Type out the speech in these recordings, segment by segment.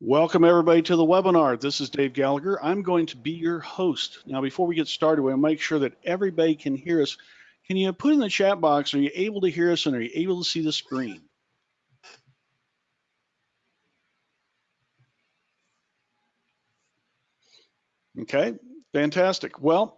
Welcome everybody to the webinar. This is Dave Gallagher. I'm going to be your host. Now, before we get started, we'll make sure that everybody can hear us. Can you put in the chat box, are you able to hear us and are you able to see the screen? Okay, fantastic. Well,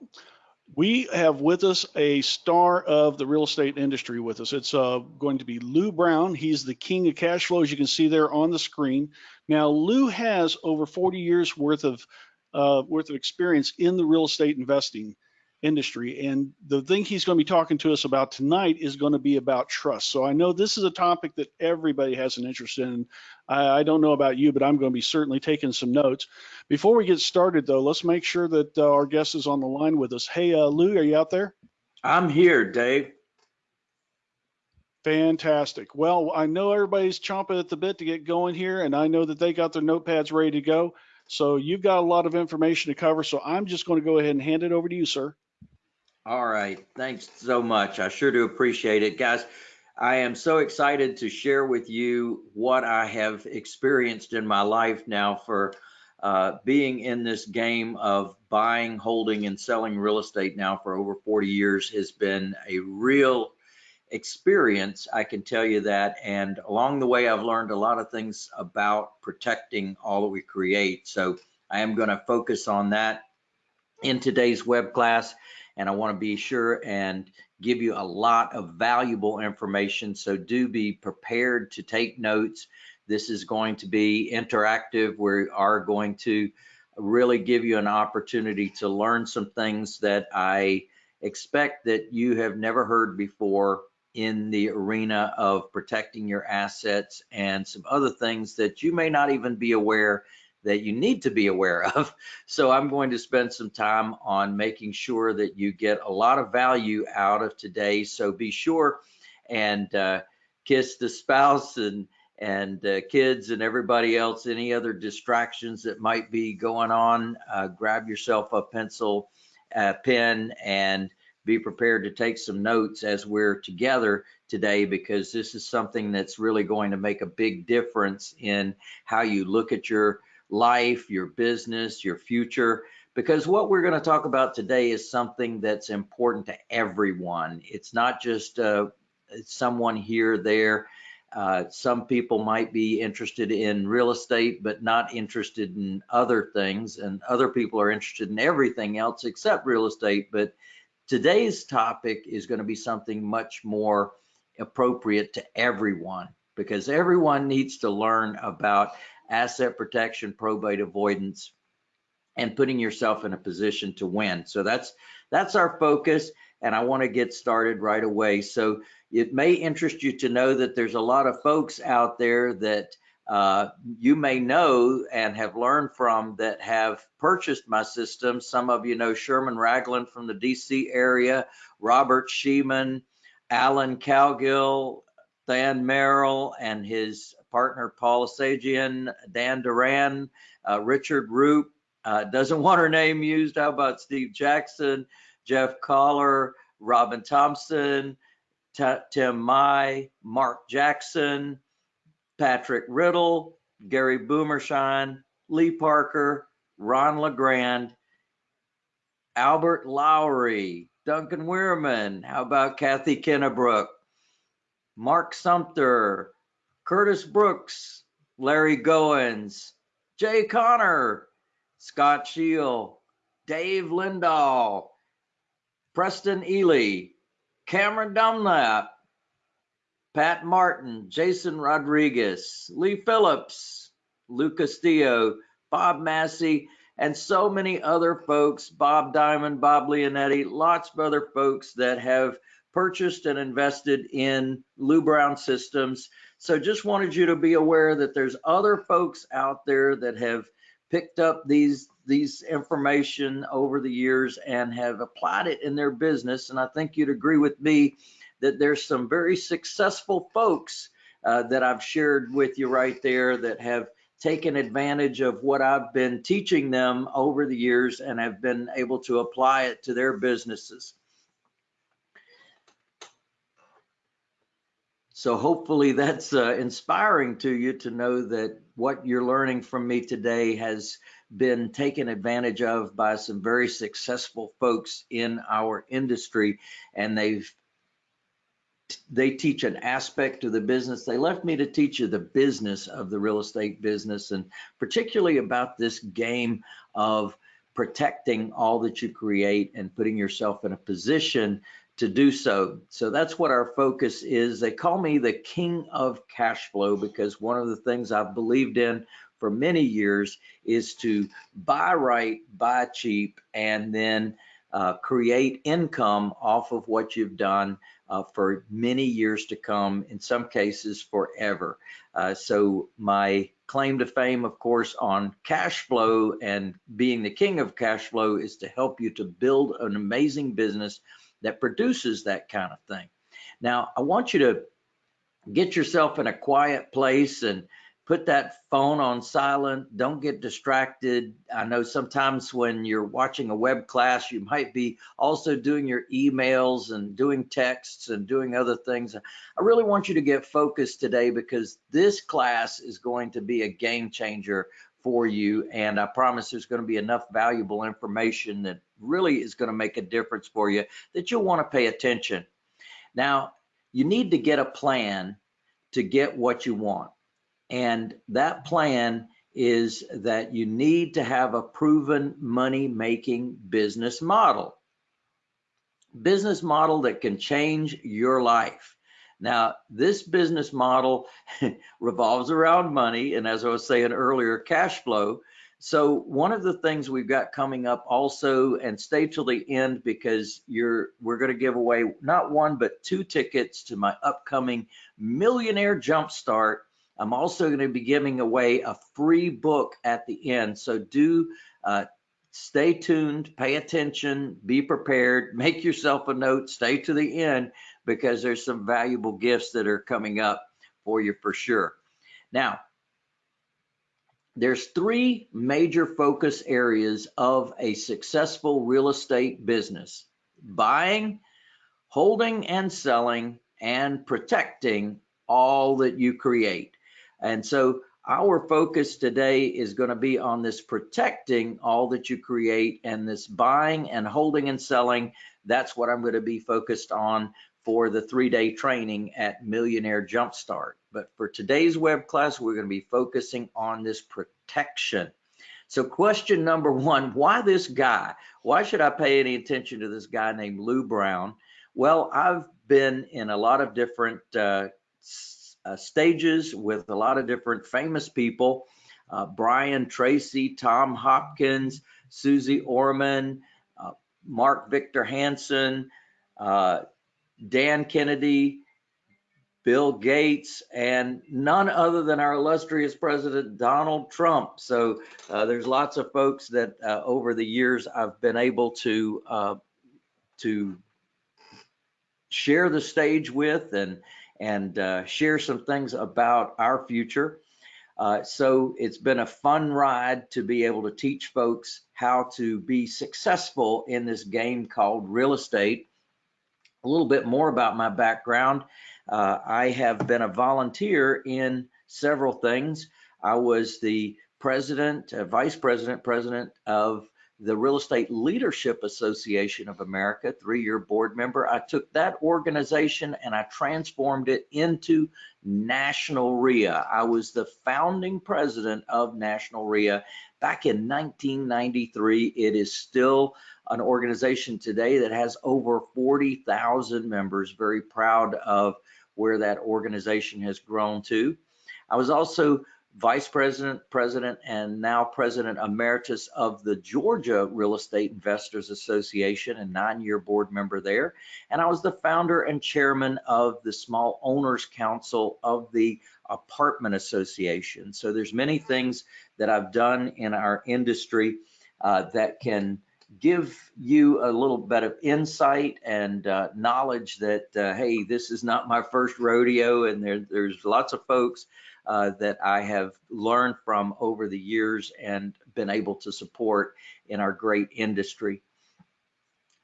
we have with us a star of the real estate industry with us. It's uh, going to be Lou Brown. He's the king of cash flow, as you can see there on the screen. Now, Lou has over 40 years worth of uh, worth of experience in the real estate investing industry. And the thing he's going to be talking to us about tonight is going to be about trust. So I know this is a topic that everybody has an interest in. I, I don't know about you, but I'm going to be certainly taking some notes. Before we get started, though, let's make sure that uh, our guest is on the line with us. Hey, uh, Lou, are you out there? I'm here, Dave. Fantastic. Well, I know everybody's chomping at the bit to get going here, and I know that they got their notepads ready to go. So you've got a lot of information to cover. So I'm just going to go ahead and hand it over to you, sir. All right. Thanks so much. I sure do appreciate it. Guys, I am so excited to share with you what I have experienced in my life now for uh, being in this game of buying, holding, and selling real estate now for over 40 years has been a real experience, I can tell you that. And along the way, I've learned a lot of things about protecting all that we create. So I am going to focus on that in today's web class. And I want to be sure and give you a lot of valuable information. So do be prepared to take notes. This is going to be interactive. We are going to really give you an opportunity to learn some things that I expect that you have never heard before in the arena of protecting your assets and some other things that you may not even be aware that you need to be aware of. So I'm going to spend some time on making sure that you get a lot of value out of today. So be sure and uh, kiss the spouse and and uh, kids and everybody else, any other distractions that might be going on, uh, grab yourself a pencil, a pen, and be prepared to take some notes as we're together today because this is something that's really going to make a big difference in how you look at your life, your business, your future. Because what we're going to talk about today is something that's important to everyone. It's not just uh, someone here, there. Uh, some people might be interested in real estate, but not interested in other things. And other people are interested in everything else except real estate. But Today's topic is going to be something much more appropriate to everyone because everyone needs to learn about asset protection, probate avoidance, and putting yourself in a position to win. So that's that's our focus and I want to get started right away. So it may interest you to know that there's a lot of folks out there that uh, you may know and have learned from that have purchased my system. Some of you know Sherman Ragland from the DC area, Robert Shemin, Alan Cowgill, Dan Merrill, and his partner Paul Sajian, Dan Duran, uh, Richard Roop. Uh, doesn't want her name used. How about Steve Jackson, Jeff Collar, Robin Thompson, T Tim Mai, Mark Jackson, Patrick Riddle, Gary Boomershine, Lee Parker, Ron LeGrand, Albert Lowry, Duncan Weirman. How about Kathy Kennebrook, Mark Sumter, Curtis Brooks, Larry Goins, Jay Connor, Scott Shield, Dave Lindahl, Preston Ely, Cameron Dunlap, Pat Martin, Jason Rodriguez, Lee Phillips, Lou Castillo, Bob Massey, and so many other folks, Bob Diamond, Bob Leonetti, lots of other folks that have purchased and invested in Lou Brown systems. So just wanted you to be aware that there's other folks out there that have picked up these these information over the years and have applied it in their business. And I think you'd agree with me that there's some very successful folks uh, that I've shared with you right there that have taken advantage of what I've been teaching them over the years and have been able to apply it to their businesses. So hopefully that's uh, inspiring to you to know that what you're learning from me today has been taken advantage of by some very successful folks in our industry and they've they teach an aspect of the business. They left me to teach you the business of the real estate business and particularly about this game of protecting all that you create and putting yourself in a position to do so. So that's what our focus is. They call me the king of cash flow because one of the things I've believed in for many years is to buy right, buy cheap, and then uh, create income off of what you've done uh, for many years to come, in some cases forever. Uh, so my claim to fame, of course, on cash flow and being the king of cash flow is to help you to build an amazing business that produces that kind of thing. Now, I want you to get yourself in a quiet place and put that phone on silent. Don't get distracted. I know sometimes when you're watching a web class, you might be also doing your emails and doing texts and doing other things. I really want you to get focused today because this class is going to be a game changer for you. And I promise there's going to be enough valuable information that really is going to make a difference for you that you'll want to pay attention. Now, you need to get a plan to get what you want. And that plan is that you need to have a proven money making business model. Business model that can change your life. Now, this business model revolves around money, and as I was saying earlier, cash flow. So one of the things we've got coming up also, and stay till the end because you're we're going to give away not one but two tickets to my upcoming Millionaire Jumpstart I'm also going to be giving away a free book at the end. So do uh, stay tuned, pay attention, be prepared, make yourself a note, stay to the end because there's some valuable gifts that are coming up for you for sure. Now, there's three major focus areas of a successful real estate business buying, holding and selling, and protecting all that you create. And so our focus today is going to be on this protecting all that you create and this buying and holding and selling. That's what I'm going to be focused on for the three-day training at Millionaire Jumpstart. But for today's web class, we're going to be focusing on this protection. So question number one, why this guy? Why should I pay any attention to this guy named Lou Brown? Well, I've been in a lot of different uh, uh, stages with a lot of different famous people. Uh, Brian Tracy, Tom Hopkins, Suze Orman, uh, Mark Victor Hansen, uh, Dan Kennedy, Bill Gates, and none other than our illustrious President Donald Trump. So uh, there's lots of folks that uh, over the years I've been able to to share the stage with and and uh, share some things about our future. Uh, so it's been a fun ride to be able to teach folks how to be successful in this game called real estate. A little bit more about my background. Uh, I have been a volunteer in several things. I was the president, uh, vice president, president of the Real Estate Leadership Association of America, three-year board member. I took that organization and I transformed it into National REIA. I was the founding president of National REIA back in 1993. It is still an organization today that has over 40,000 members. Very proud of where that organization has grown to. I was also vice president, president, and now president emeritus of the Georgia Real Estate Investors Association and nine-year board member there. And I was the founder and chairman of the Small Owners Council of the Apartment Association. So there's many things that I've done in our industry uh, that can give you a little bit of insight and uh, knowledge that, uh, hey, this is not my first rodeo and there, there's lots of folks uh, that I have learned from over the years and been able to support in our great industry.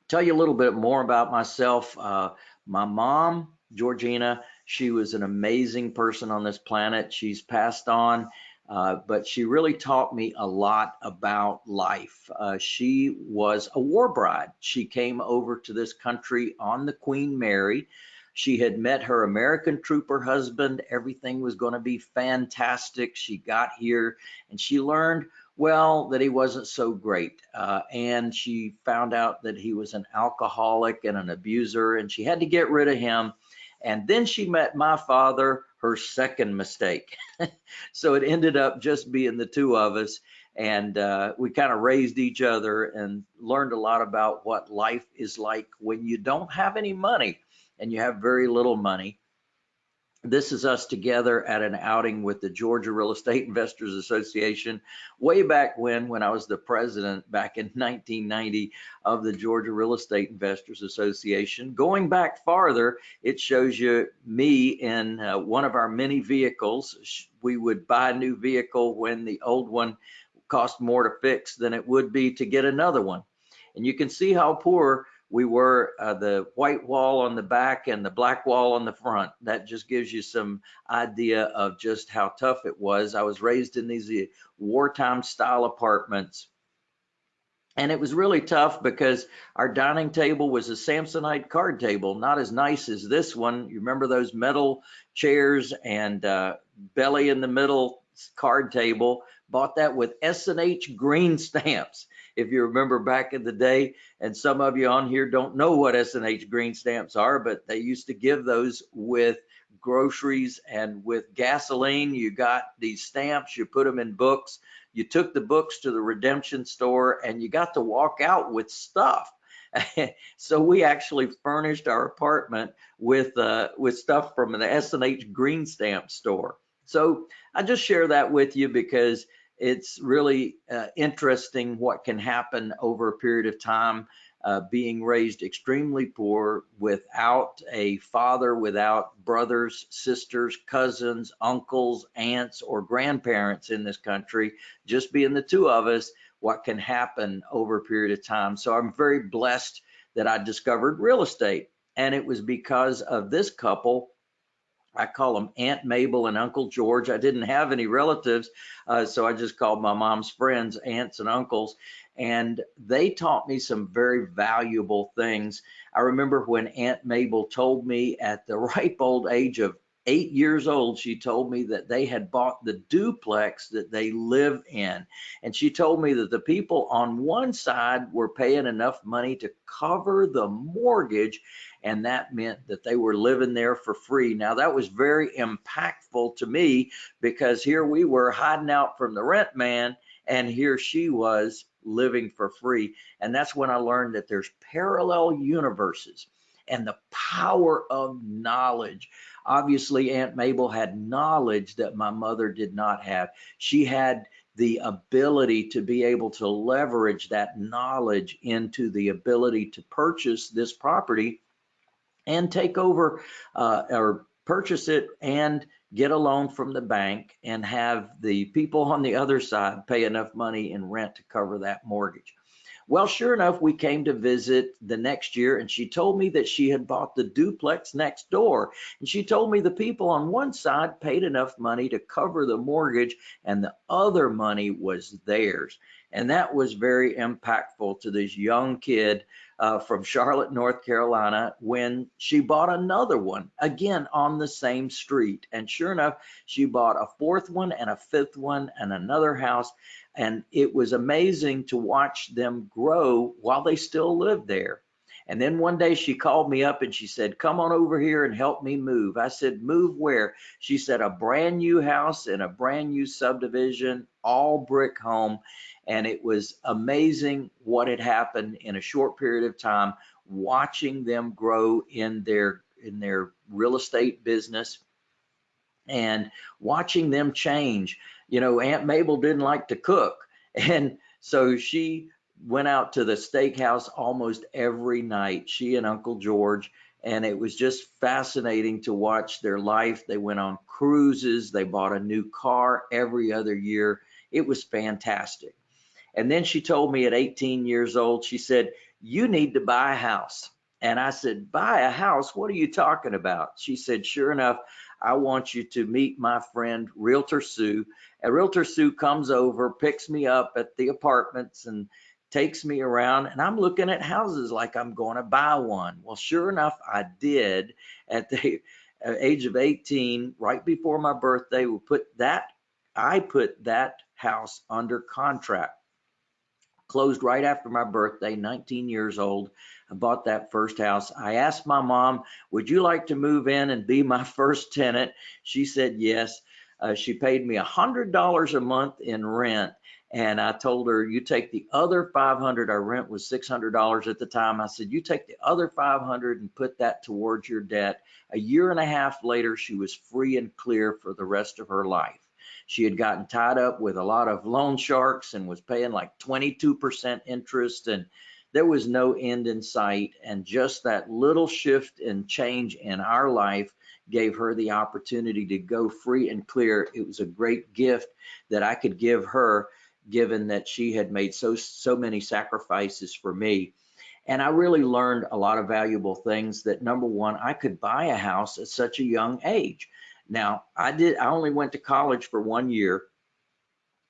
Tell you a little bit more about myself. Uh, my mom, Georgina, She was an amazing person on this planet. She's passed on, uh, but she really taught me a lot about life. Uh, she was a war bride. She came over to this country on the Queen Mary. She had met her American trooper husband. Everything was going to be fantastic. She got here and she learned well, that he wasn't so great. Uh, and she found out that he was an alcoholic and an abuser, and she had to get rid of him. And then she met my father, her second mistake. so it ended up just being the two of us. And uh, we kind of raised each other and learned a lot about what life is like when you don't have any money and you have very little money this is us together at an outing with the Georgia Real Estate Investors Association way back when, when I was the president back in 1990 of the Georgia Real Estate Investors Association. Going back farther, it shows you me in uh, one of our many vehicles. We would buy a new vehicle when the old one cost more to fix than it would be to get another one. And you can see how poor we were uh, the white wall on the back and the black wall on the front. That just gives you some idea of just how tough it was. I was raised in these uh, wartime style apartments. And it was really tough because our dining table was a Samsonite card table, not as nice as this one. You remember those metal chairs and uh, belly in the middle card table? Bought that with S&H green stamps if you remember back in the day. And some of you on here don't know what S&H green stamps are, but they used to give those with groceries and with gasoline. You got these stamps, you put them in books. You took the books to the redemption store and you got to walk out with stuff. so we actually furnished our apartment with uh, with stuff from an S&H green stamp store. So I just share that with you because it's really uh, interesting what can happen over a period of time uh, being raised extremely poor without a father, without brothers, sisters, cousins, uncles, aunts, or grandparents in this country, just being the two of us, what can happen over a period of time. So I'm very blessed that I discovered real estate. And it was because of this couple I call them Aunt Mabel and Uncle George. I didn't have any relatives, uh, so I just called my mom's friends aunts and uncles. And they taught me some very valuable things. I remember when Aunt Mabel told me at the ripe old age of eight years old, she told me that they had bought the duplex that they live in. And she told me that the people on one side were paying enough money to cover the mortgage. And that meant that they were living there for free. Now, that was very impactful to me because here we were hiding out from the rent man, and here she was living for free. And that's when I learned that there's parallel universes and the power of knowledge. Obviously, Aunt Mabel had knowledge that my mother did not have. She had the ability to be able to leverage that knowledge into the ability to purchase this property and take over uh, or purchase it and get a loan from the bank and have the people on the other side pay enough money in rent to cover that mortgage. Well, sure enough, we came to visit the next year and she told me that she had bought the duplex next door. And she told me the people on one side paid enough money to cover the mortgage and the other money was theirs. And that was very impactful to this young kid uh, from Charlotte, North Carolina, when she bought another one again on the same street. And sure enough, she bought a fourth one and a fifth one and another house. And it was amazing to watch them grow while they still lived there. And then one day she called me up and she said, Come on over here and help me move. I said, Move where? She said, A brand new house in a brand new subdivision, all brick home. And it was amazing what had happened in a short period of time, watching them grow in their in their real estate business and watching them change. You know, Aunt Mabel didn't like to cook. And so she went out to the steakhouse almost every night, she and Uncle George. And it was just fascinating to watch their life. They went on cruises, they bought a new car every other year. It was fantastic. And then she told me at 18 years old, she said, You need to buy a house. And I said, buy a house? What are you talking about? She said, sure enough, I want you to meet my friend Realtor Sue. And Realtor Sue comes over, picks me up at the apartments and takes me around and I'm looking at houses like I'm going to buy one. Well, sure enough, I did at the age of 18, right before my birthday, we put that, I put that house under contract. Closed right after my birthday, 19 years old. I bought that first house. I asked my mom, would you like to move in and be my first tenant? She said yes. Uh, she paid me $100 a month in rent and I told her, you take the other 500, our rent was $600 at the time. I said, you take the other 500 and put that towards your debt. A year and a half later, she was free and clear for the rest of her life. She had gotten tied up with a lot of loan sharks and was paying like 22% interest and there was no end in sight. And just that little shift and change in our life gave her the opportunity to go free and clear. It was a great gift that I could give her given that she had made so so many sacrifices for me. And i really learned a lot of valuable things that number one i could buy a house at such a young age. Now i did i only went to college for one year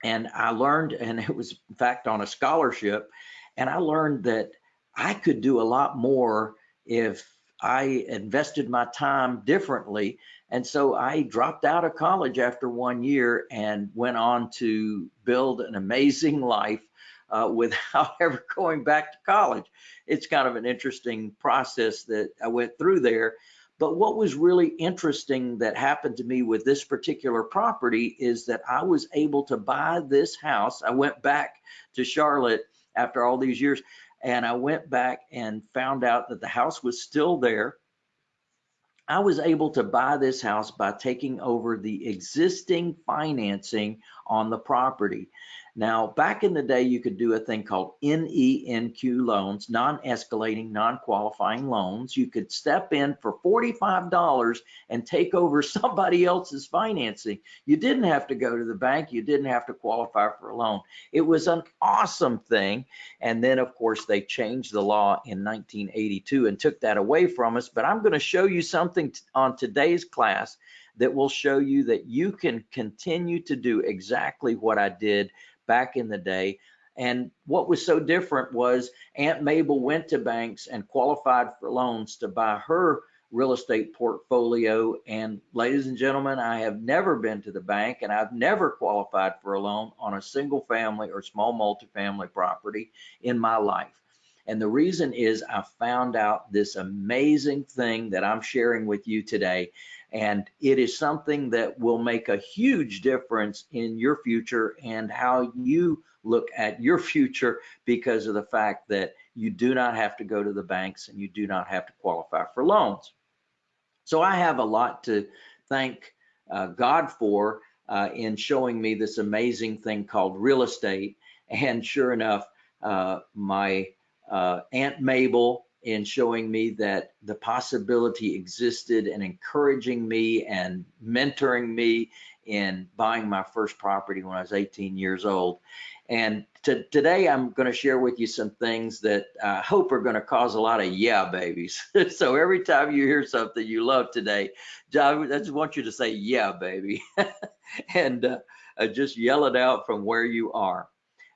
and i learned and it was in fact on a scholarship and i learned that i could do a lot more if i invested my time differently and so I dropped out of college after one year and went on to build an amazing life uh, without ever going back to college. It's kind of an interesting process that I went through there. But what was really interesting that happened to me with this particular property is that I was able to buy this house. I went back to Charlotte after all these years and I went back and found out that the house was still there I was able to buy this house by taking over the existing financing on the property. Now, back in the day, you could do a thing called NENQ loans, non-escalating, non-qualifying loans. You could step in for $45 and take over somebody else's financing. You didn't have to go to the bank. You didn't have to qualify for a loan. It was an awesome thing. And then, of course, they changed the law in 1982 and took that away from us. But I'm going to show you something on today's class that will show you that you can continue to do exactly what I did back in the day. And what was so different was Aunt Mabel went to banks and qualified for loans to buy her real estate portfolio. And ladies and gentlemen, I have never been to the bank and I've never qualified for a loan on a single family or small multifamily property in my life. And the reason is I found out this amazing thing that I'm sharing with you today. And it is something that will make a huge difference in your future and how you look at your future because of the fact that you do not have to go to the banks and you do not have to qualify for loans. So I have a lot to thank uh, God for uh, in showing me this amazing thing called real estate. And sure enough, uh, my uh, Aunt Mabel in showing me that the possibility existed and encouraging me and mentoring me in buying my first property when I was 18 years old. And to, today I'm going to share with you some things that I hope are going to cause a lot of yeah babies. so every time you hear something you love today, I just want you to say yeah baby and uh, uh, just yell it out from where you are.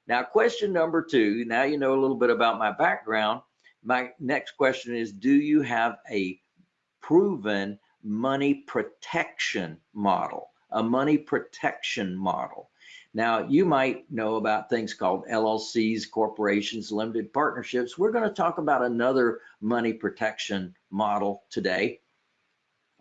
Now question number two, now you know a little bit about my background my next question is, do you have a proven money protection model, a money protection model? Now, you might know about things called LLCs, corporations, limited partnerships. We're going to talk about another money protection model today.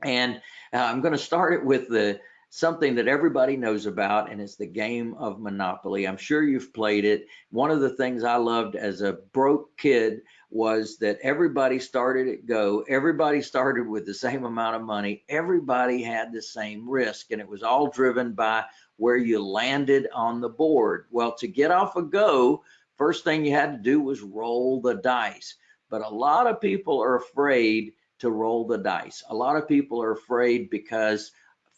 And uh, I'm going to start it with the something that everybody knows about, and it's the game of Monopoly. I'm sure you've played it. One of the things I loved as a broke kid was that everybody started at go, everybody started with the same amount of money, everybody had the same risk, and it was all driven by where you landed on the board. Well, to get off a go, first thing you had to do was roll the dice. But a lot of people are afraid to roll the dice. A lot of people are afraid because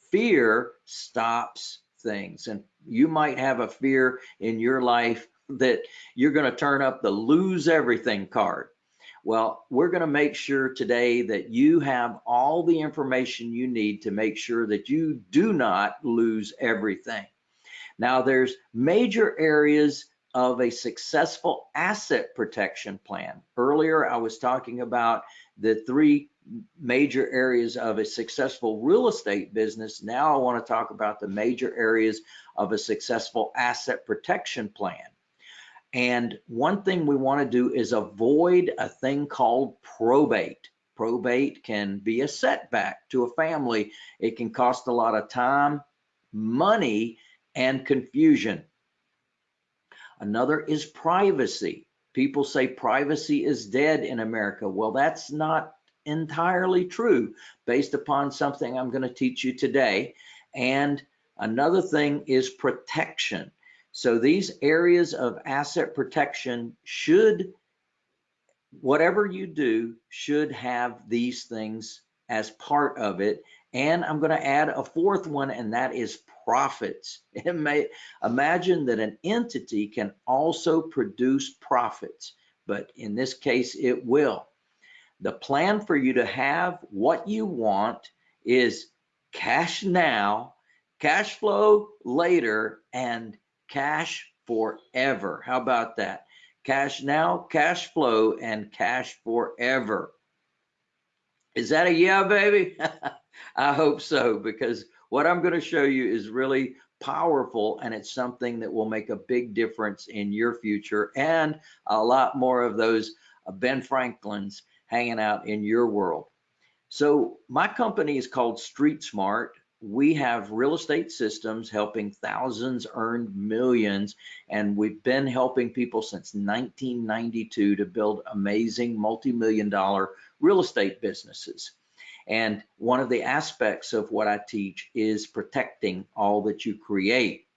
fear stops things. And you might have a fear in your life that you're going to turn up the lose everything card. Well, we're going to make sure today that you have all the information you need to make sure that you do not lose everything. Now, there's major areas of a successful asset protection plan. Earlier, I was talking about the three major areas of a successful real estate business. Now I want to talk about the major areas of a successful asset protection plan. And one thing we want to do is avoid a thing called probate. Probate can be a setback to a family. It can cost a lot of time, money, and confusion. Another is privacy. People say privacy is dead in America. Well, that's not entirely true based upon something I'm going to teach you today. And another thing is protection. So these areas of asset protection should, whatever you do, should have these things as part of it. And I'm going to add a fourth one, and that is profits. It may imagine that an entity can also produce profits, but in this case, it will. The plan for you to have what you want is cash now, cash flow later, and cash forever. How about that? Cash now, cash flow, and cash forever. Is that a yeah, baby? I hope so, because what I'm going to show you is really powerful and it's something that will make a big difference in your future and a lot more of those uh, Ben Franklins hanging out in your world. So my company is called Street Smart we have real estate systems helping thousands earn millions and we've been helping people since 1992 to build amazing multi-million dollar real estate businesses. And one of the aspects of what i teach is protecting all that you create.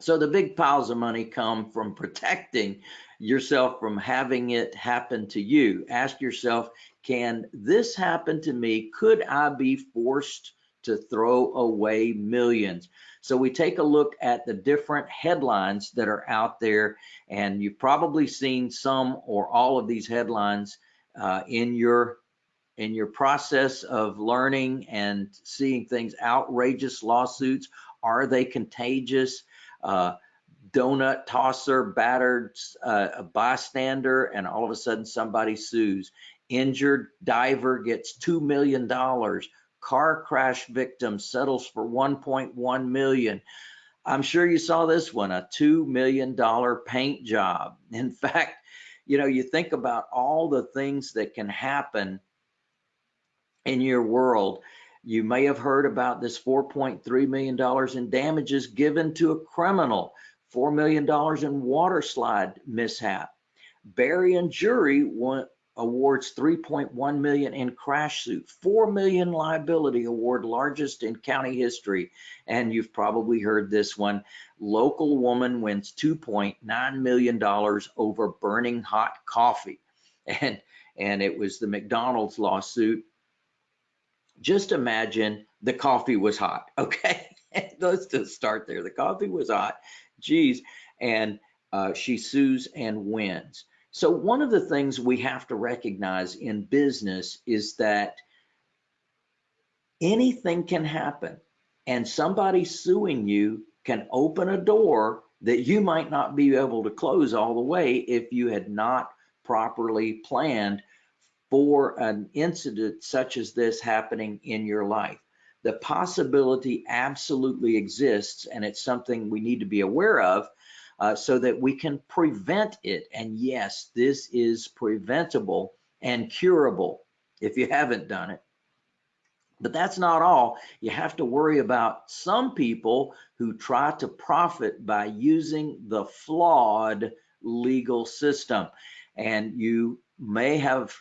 So the big piles of money come from protecting yourself from having it happen to you. Ask yourself can this happen to me? Could i be forced to throw away millions. So we take a look at the different headlines that are out there, and you've probably seen some or all of these headlines uh, in your in your process of learning and seeing things. Outrageous lawsuits. Are they contagious? Uh, donut tosser battered uh, a bystander, and all of a sudden somebody sues. Injured diver gets two million dollars car crash victim settles for 1.1 million. I'm sure you saw this one, a $2 million paint job. In fact, you know, you think about all the things that can happen in your world. You may have heard about this $4.3 million in damages given to a criminal, $4 million in water slide mishap. Berrien Jury awards 3.1 million in crash suit, 4 million liability award, largest in county history. And you've probably heard this one. Local woman wins 2.9 million dollars over burning hot coffee. And and it was the McDonald's lawsuit. Just imagine the coffee was hot. Okay. Let's just start there. The coffee was hot. Geez. And uh, she sues and wins. So one of the things we have to recognize in business is that anything can happen and somebody suing you can open a door that you might not be able to close all the way if you had not properly planned for an incident such as this happening in your life. The possibility absolutely exists and it's something we need to be aware of uh, so that we can prevent it. And yes, this is preventable and curable if you haven't done it. But that's not all. You have to worry about some people who try to profit by using the flawed legal system. And you may have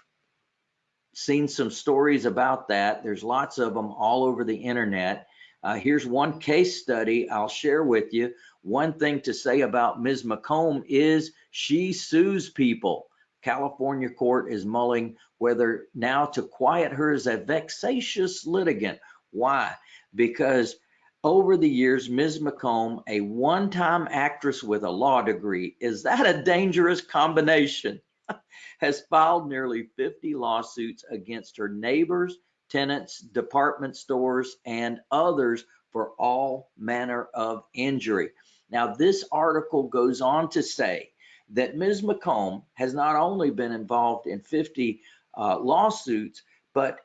seen some stories about that. There's lots of them all over the internet. Uh, here's one case study I'll share with you one thing to say about Ms. McComb is she sues people. California court is mulling whether now to quiet her as a vexatious litigant. Why? Because over the years, Ms. McComb, a one-time actress with a law degree, is that a dangerous combination? has filed nearly 50 lawsuits against her neighbors, tenants, department stores, and others for all manner of injury. Now, this article goes on to say that Ms. McComb has not only been involved in 50 uh, lawsuits, but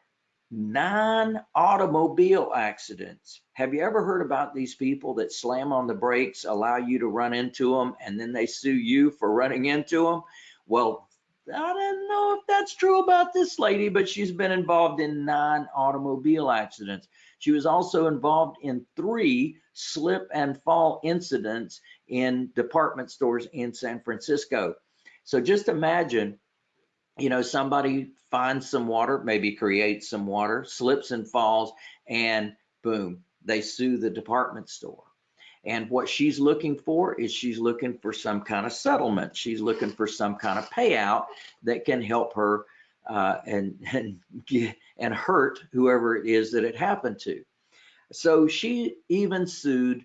nine automobile accidents. Have you ever heard about these people that slam on the brakes, allow you to run into them, and then they sue you for running into them? Well, I don't know if that's true about this lady, but she's been involved in nine automobile accidents. She was also involved in three slip and fall incidents in department stores in San Francisco. So just imagine, you know, somebody finds some water, maybe creates some water, slips and falls, and boom, they sue the department store. And what she's looking for is she's looking for some kind of settlement. She's looking for some kind of payout that can help her uh, and and and hurt whoever it is that it happened to. So she even sued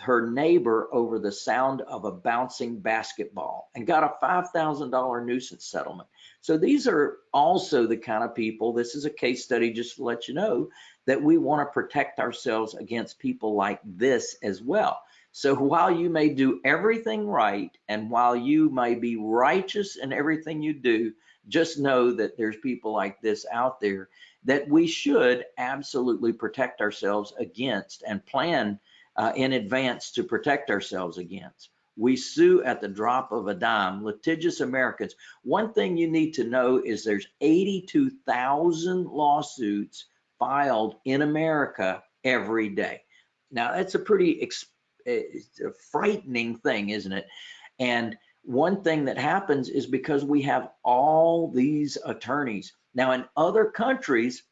her neighbor over the sound of a bouncing basketball and got a $5,000 nuisance settlement. So these are also the kind of people, this is a case study just to let you know that we want to protect ourselves against people like this as well. So while you may do everything right and while you may be righteous in everything you do, just know that there's people like this out there that we should absolutely protect ourselves against and plan uh, in advance to protect ourselves against. We sue at the drop of a dime, litigious Americans. One thing you need to know is there's 82,000 lawsuits filed in America every day. Now that's a pretty a frightening thing, isn't it? And one thing that happens is because we have all these attorneys. Now in other countries,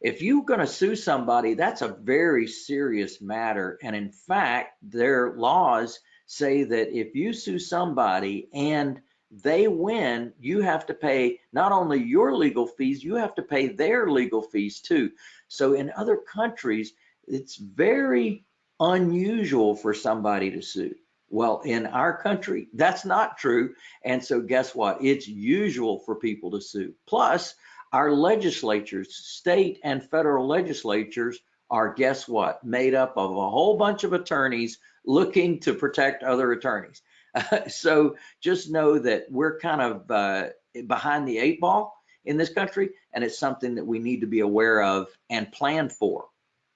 if you're going to sue somebody, that's a very serious matter. And in fact, their laws say that if you sue somebody and they win, you have to pay not only your legal fees, you have to pay their legal fees too. So in other countries, it's very unusual for somebody to sue. Well, in our country, that's not true. And so guess what? It's usual for people to sue. Plus, our legislatures, state and federal legislatures are, guess what, made up of a whole bunch of attorneys looking to protect other attorneys. Uh, so just know that we're kind of uh, behind the eight ball in this country, and it's something that we need to be aware of and plan for.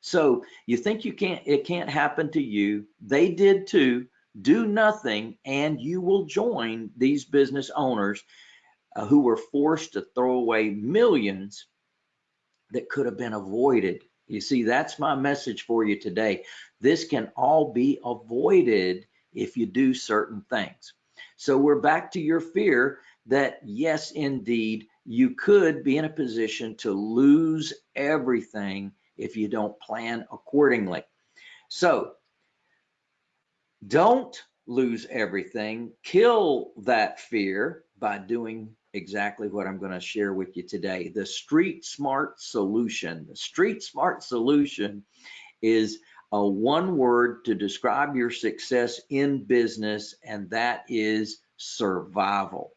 So you think you can't, it can't happen to you. They did too. Do nothing, and you will join these business owners uh, who were forced to throw away millions that could have been avoided. You see, that's my message for you today. This can all be avoided if you do certain things. So we're back to your fear that yes, indeed, you could be in a position to lose everything if you don't plan accordingly. So don't lose everything. Kill that fear by doing exactly what I'm going to share with you today. The Street Smart Solution. The Street Smart Solution is a one word to describe your success in business, and that is survival.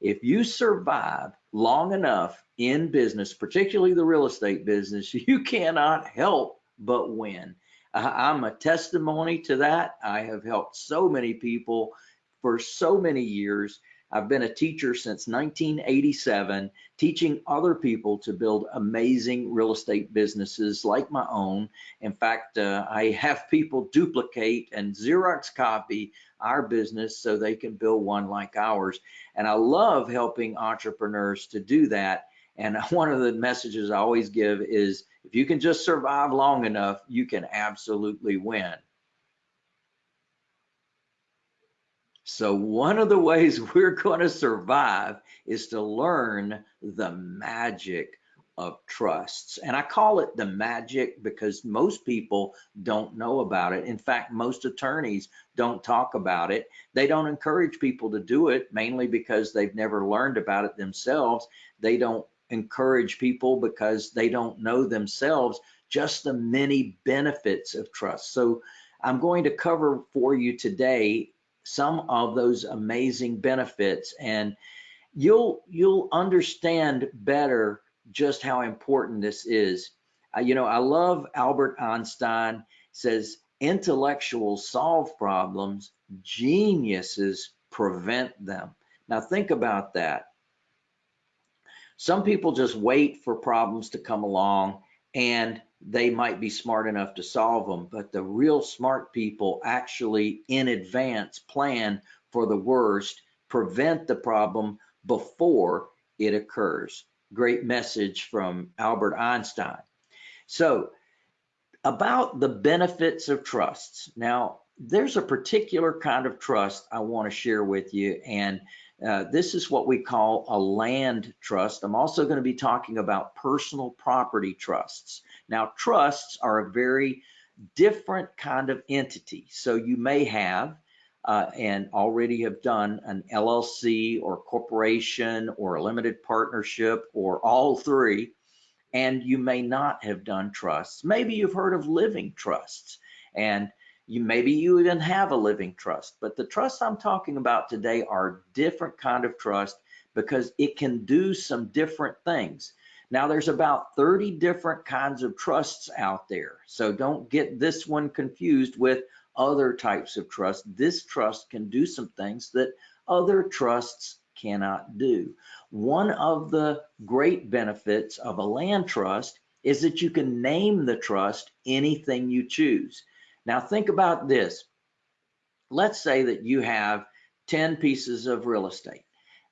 If you survive long enough in business, particularly the real estate business, you cannot help but win. I'm a testimony to that. I have helped so many people for so many years I've been a teacher since 1987, teaching other people to build amazing real estate businesses like my own. In fact, uh, I have people duplicate and Xerox copy our business so they can build one like ours. And I love helping entrepreneurs to do that. And one of the messages I always give is if you can just survive long enough, you can absolutely win. So one of the ways we're going to survive is to learn the magic of trusts. And I call it the magic because most people don't know about it. In fact, most attorneys don't talk about it. They don't encourage people to do it mainly because they've never learned about it themselves. They don't encourage people because they don't know themselves just the many benefits of trust. So I'm going to cover for you today some of those amazing benefits and you'll you'll understand better just how important this is. Uh, you know, I love Albert Einstein says intellectuals solve problems, geniuses prevent them. Now think about that. Some people just wait for problems to come along and they might be smart enough to solve them, but the real smart people actually in advance plan for the worst, prevent the problem before it occurs. Great message from Albert Einstein. So about the benefits of trusts. Now, there's a particular kind of trust I want to share with you, and uh, this is what we call a land trust. I'm also going to be talking about personal property trusts. Now, trusts are a very different kind of entity. So you may have uh, and already have done an LLC or corporation or a limited partnership or all three, and you may not have done trusts. Maybe you've heard of living trusts and you maybe you even have a living trust, but the trusts I'm talking about today are different kind of trust because it can do some different things. Now there's about 30 different kinds of trusts out there. So don't get this one confused with other types of trust. This trust can do some things that other trusts cannot do. One of the great benefits of a land trust is that you can name the trust anything you choose. Now think about this. Let's say that you have 10 pieces of real estate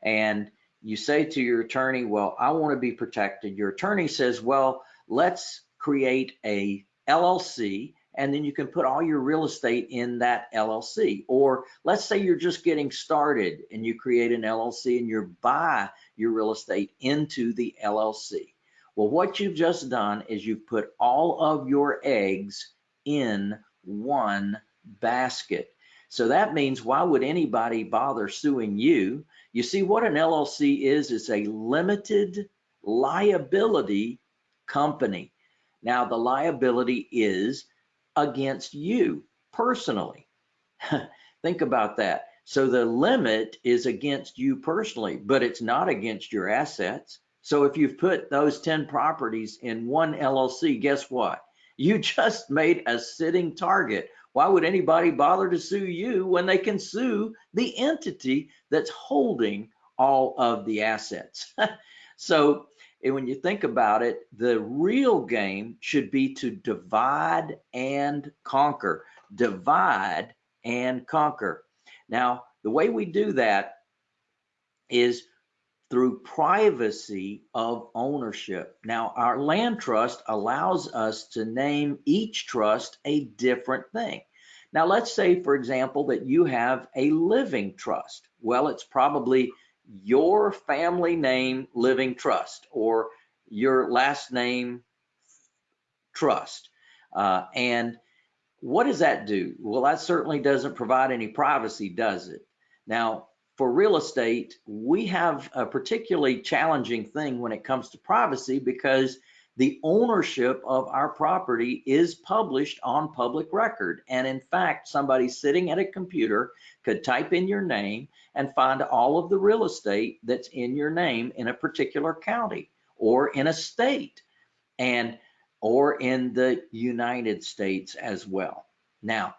and you say to your attorney, well, I want to be protected. Your attorney says, well, let's create a LLC and then you can put all your real estate in that LLC. Or let's say you're just getting started and you create an LLC and you buy your real estate into the LLC. Well, what you've just done is you've put all of your eggs in one basket. So that means why would anybody bother suing you? You see what an LLC is, it's a limited liability company. Now the liability is against you personally. Think about that. So the limit is against you personally, but it's not against your assets. So if you've put those 10 properties in one LLC, guess what? You just made a sitting target. Why would anybody bother to sue you when they can sue the entity that's holding all of the assets? so when you think about it, the real game should be to divide and conquer. Divide and conquer. Now, the way we do that is through privacy of ownership. Now, our land trust allows us to name each trust a different thing. Now, let's say, for example, that you have a living trust. Well, it's probably your family name living trust or your last name trust. Uh, and what does that do? Well, that certainly doesn't provide any privacy, does it? Now, for real estate, we have a particularly challenging thing when it comes to privacy because the ownership of our property is published on public record. And in fact, somebody sitting at a computer could type in your name and find all of the real estate that's in your name in a particular county or in a state and or in the United States as well. Now,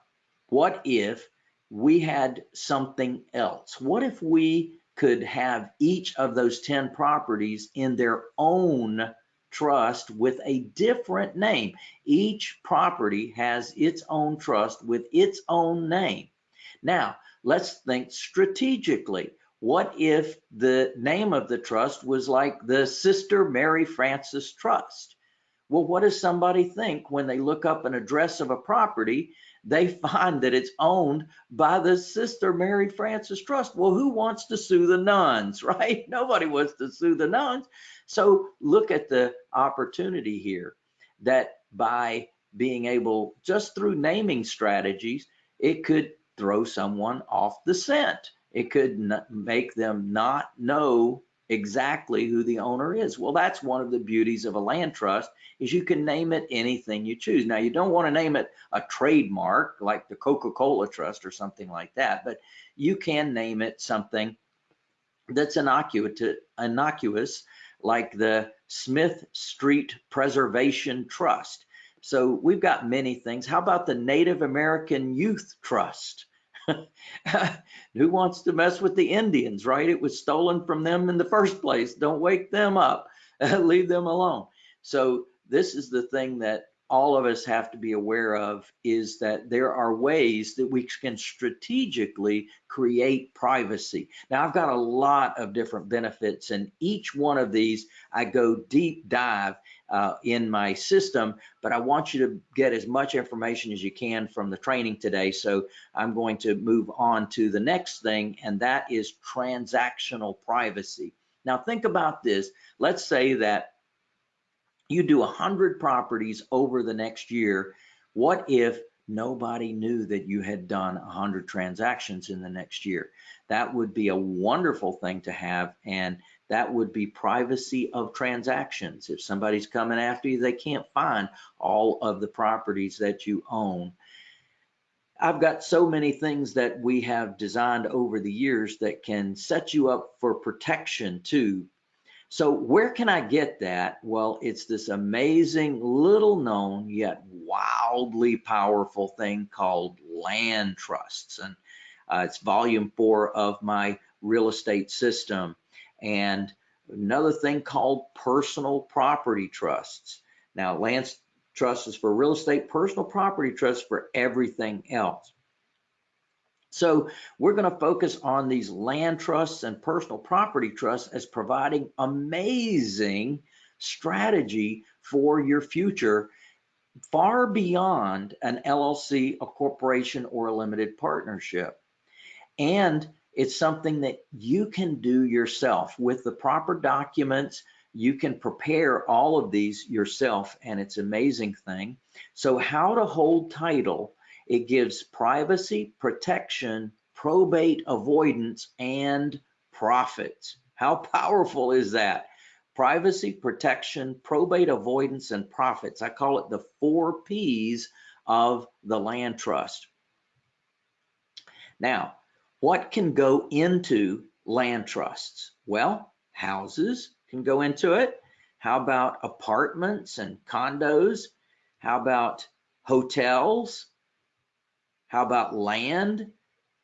what if we had something else? What if we could have each of those 10 properties in their own trust with a different name. Each property has its own trust with its own name. Now, let's think strategically. What if the name of the trust was like the Sister Mary Frances Trust? Well, what does somebody think when they look up an address of a property? They find that it's owned by the Sister Mary Frances Trust. Well, who wants to sue the nuns, right? Nobody wants to sue the nuns. So look at the opportunity here that by being able, just through naming strategies, it could throw someone off the scent. It could make them not know exactly who the owner is. Well, that's one of the beauties of a land trust is you can name it anything you choose. Now, you don't want to name it a trademark like the Coca-Cola Trust or something like that, but you can name it something that's innocuous, like the Smith Street Preservation Trust. So we've got many things. How about the Native American Youth Trust? Who wants to mess with the Indians, right? It was stolen from them in the first place. Don't wake them up. Leave them alone. So this is the thing that all of us have to be aware of is that there are ways that we can strategically create privacy. Now, I've got a lot of different benefits, and each one of these I go deep dive uh, in my system, but I want you to get as much information as you can from the training today. So I'm going to move on to the next thing, and that is transactional privacy. Now, think about this. Let's say that you do 100 properties over the next year. What if nobody knew that you had done 100 transactions in the next year? That would be a wonderful thing to have. And that would be privacy of transactions. If somebody's coming after you, they can't find all of the properties that you own. I've got so many things that we have designed over the years that can set you up for protection too. So where can I get that? Well, it's this amazing little known yet wildly powerful thing called land trusts. And uh, it's volume four of my real estate system and another thing called personal property trusts. Now, land trust is for real estate, personal property trusts for everything else. So we're going to focus on these land trusts and personal property trusts as providing amazing strategy for your future far beyond an LLC, a corporation, or a limited partnership. And it's something that you can do yourself with the proper documents. You can prepare all of these yourself and it's an amazing thing. So how to hold title, it gives privacy, protection, probate avoidance, and profits. How powerful is that? Privacy, protection, probate avoidance, and profits. I call it the four P's of the land trust. Now, what can go into land trusts? Well, houses can go into it. How about apartments and condos? How about hotels? How about land?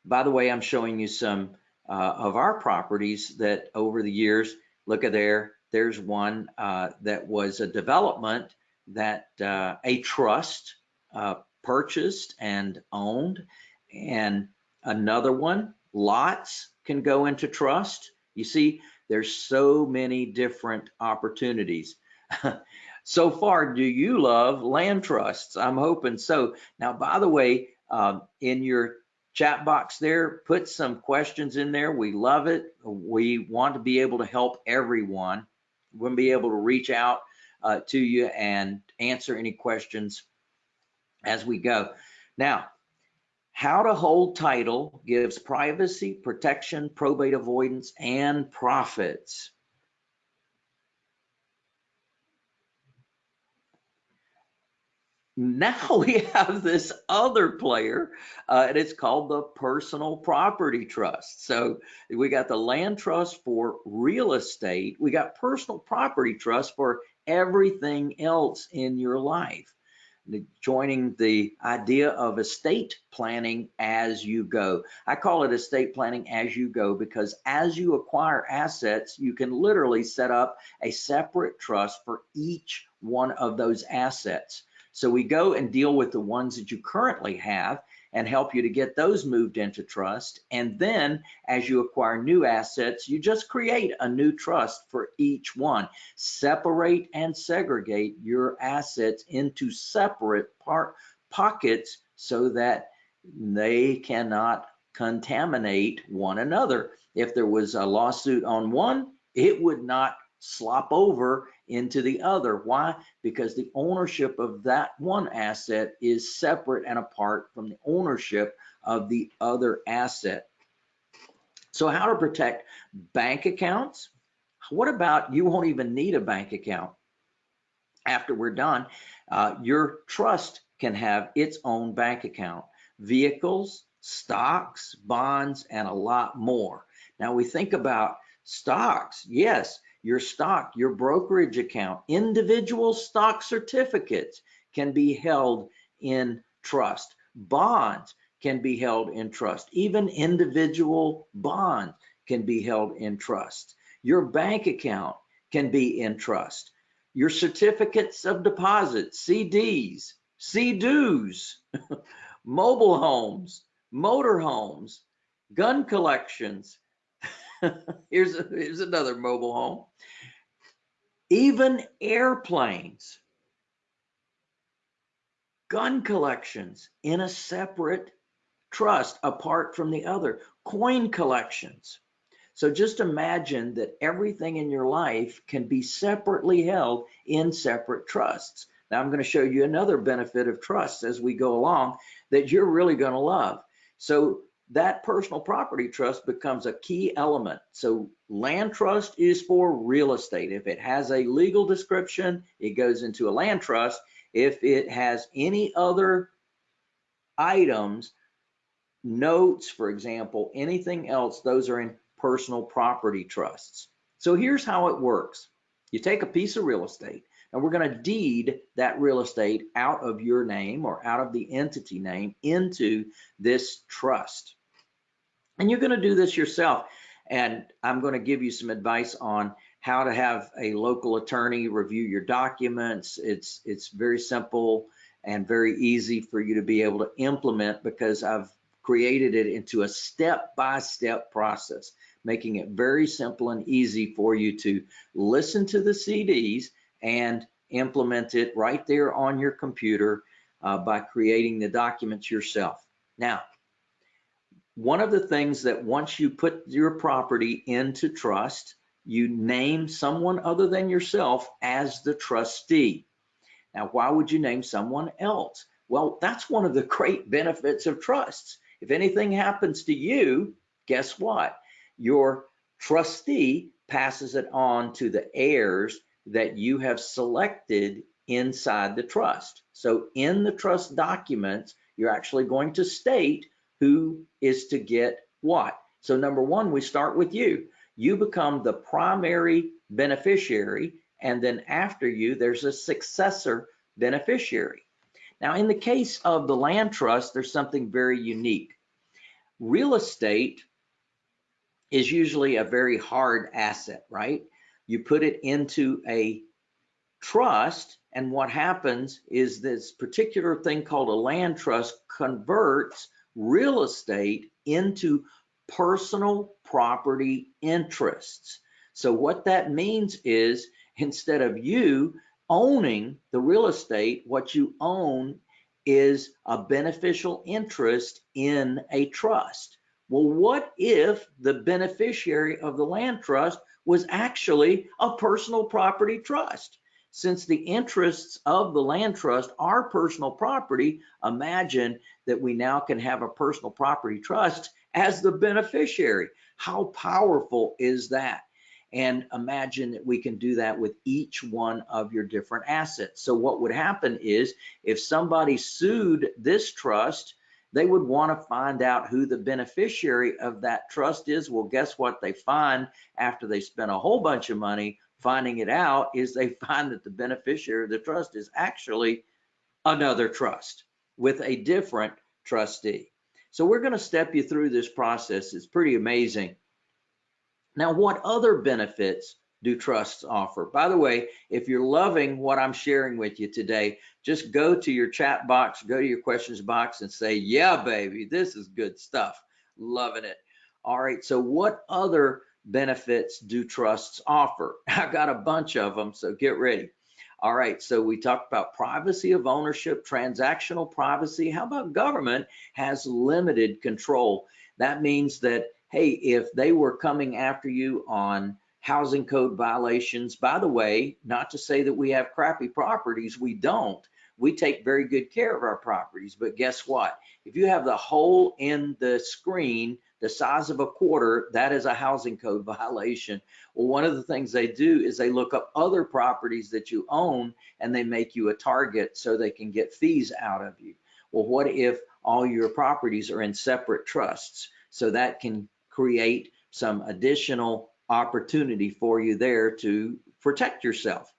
By the way, I'm showing you some uh, of our properties that over the years, look at there, there's one uh, that was a development that uh, a trust uh, purchased and owned. And Another one, lots can go into trust. You see, there's so many different opportunities. so far, do you love land trusts? I'm hoping so. Now, by the way, um, in your chat box there, put some questions in there. We love it. We want to be able to help everyone. We'll be able to reach out uh, to you and answer any questions as we go. Now, how to hold title gives privacy, protection, probate avoidance, and profits. Now we have this other player, uh, and it's called the personal property trust. So we got the land trust for real estate. We got personal property trust for everything else in your life joining the idea of estate planning as you go. I call it estate planning as you go because as you acquire assets, you can literally set up a separate trust for each one of those assets. So we go and deal with the ones that you currently have and help you to get those moved into trust. And then as you acquire new assets, you just create a new trust for each one. Separate and segregate your assets into separate part pockets so that they cannot contaminate one another. If there was a lawsuit on one, it would not slop over into the other. Why? Because the ownership of that one asset is separate and apart from the ownership of the other asset. So how to protect bank accounts, What about you won't even need a bank account after we're done? Uh, your trust can have its own bank account, vehicles, stocks, bonds, and a lot more. Now we think about stocks. Yes, your stock, your brokerage account, individual stock certificates can be held in trust. Bonds can be held in trust. Even individual bonds can be held in trust. Your bank account can be in trust. Your certificates of deposit, CDs, CDs, mobile homes, motor homes, gun collections. here's, a, here's another mobile home. Even airplanes, gun collections in a separate trust apart from the other, coin collections. So just imagine that everything in your life can be separately held in separate trusts. Now I'm going to show you another benefit of trusts as we go along that you're really going to love. So that personal property trust becomes a key element. So land trust is for real estate. If it has a legal description, it goes into a land trust. If it has any other items, notes, for example, anything else, those are in personal property trusts. So here's how it works. You take a piece of real estate and we're going to deed that real estate out of your name or out of the entity name into this trust. And you're going to do this yourself. And I'm going to give you some advice on how to have a local attorney review your documents. It's it's very simple and very easy for you to be able to implement because I've created it into a step-by-step -step process, making it very simple and easy for you to listen to the CDs and implement it right there on your computer uh, by creating the documents yourself. Now, one of the things that once you put your property into trust, you name someone other than yourself as the trustee. Now, why would you name someone else? Well, that's one of the great benefits of trusts. If anything happens to you, guess what? Your trustee passes it on to the heirs that you have selected inside the trust. So in the trust documents, you're actually going to state who is to get what. So number one, we start with you. You become the primary beneficiary, and then after you, there's a successor beneficiary. Now, in the case of the land trust, there's something very unique. Real estate is usually a very hard asset, right? You put it into a trust, and what happens is this particular thing called a land trust converts real estate into personal property interests. So what that means is instead of you owning the real estate, what you own is a beneficial interest in a trust. Well, what if the beneficiary of the land trust was actually a personal property trust? Since the interests of the land trust are personal property, imagine that we now can have a personal property trust as the beneficiary. How powerful is that? And imagine that we can do that with each one of your different assets. So what would happen is if somebody sued this trust, they would want to find out who the beneficiary of that trust is. Well, guess what they find after they spend a whole bunch of money finding it out is they find that the beneficiary of the trust is actually another trust with a different trustee. So we're going to step you through this process. It's pretty amazing. Now, what other benefits do trusts offer? By the way, if you're loving what I'm sharing with you today, just go to your chat box, go to your questions box and say, yeah, baby, this is good stuff. Loving it. All right, so what other benefits do trusts offer? I've got a bunch of them, so get ready. All right, so we talked about privacy of ownership, transactional privacy. How about government has limited control? That means that, hey, if they were coming after you on housing code violations, by the way, not to say that we have crappy properties, we don't. We take very good care of our properties, but guess what? If you have the hole in the screen the size of a quarter, that is a housing code violation. Well, one of the things they do is they look up other properties that you own and they make you a target so they can get fees out of you. Well, what if all your properties are in separate trusts? So that can create some additional opportunity for you there to protect yourself.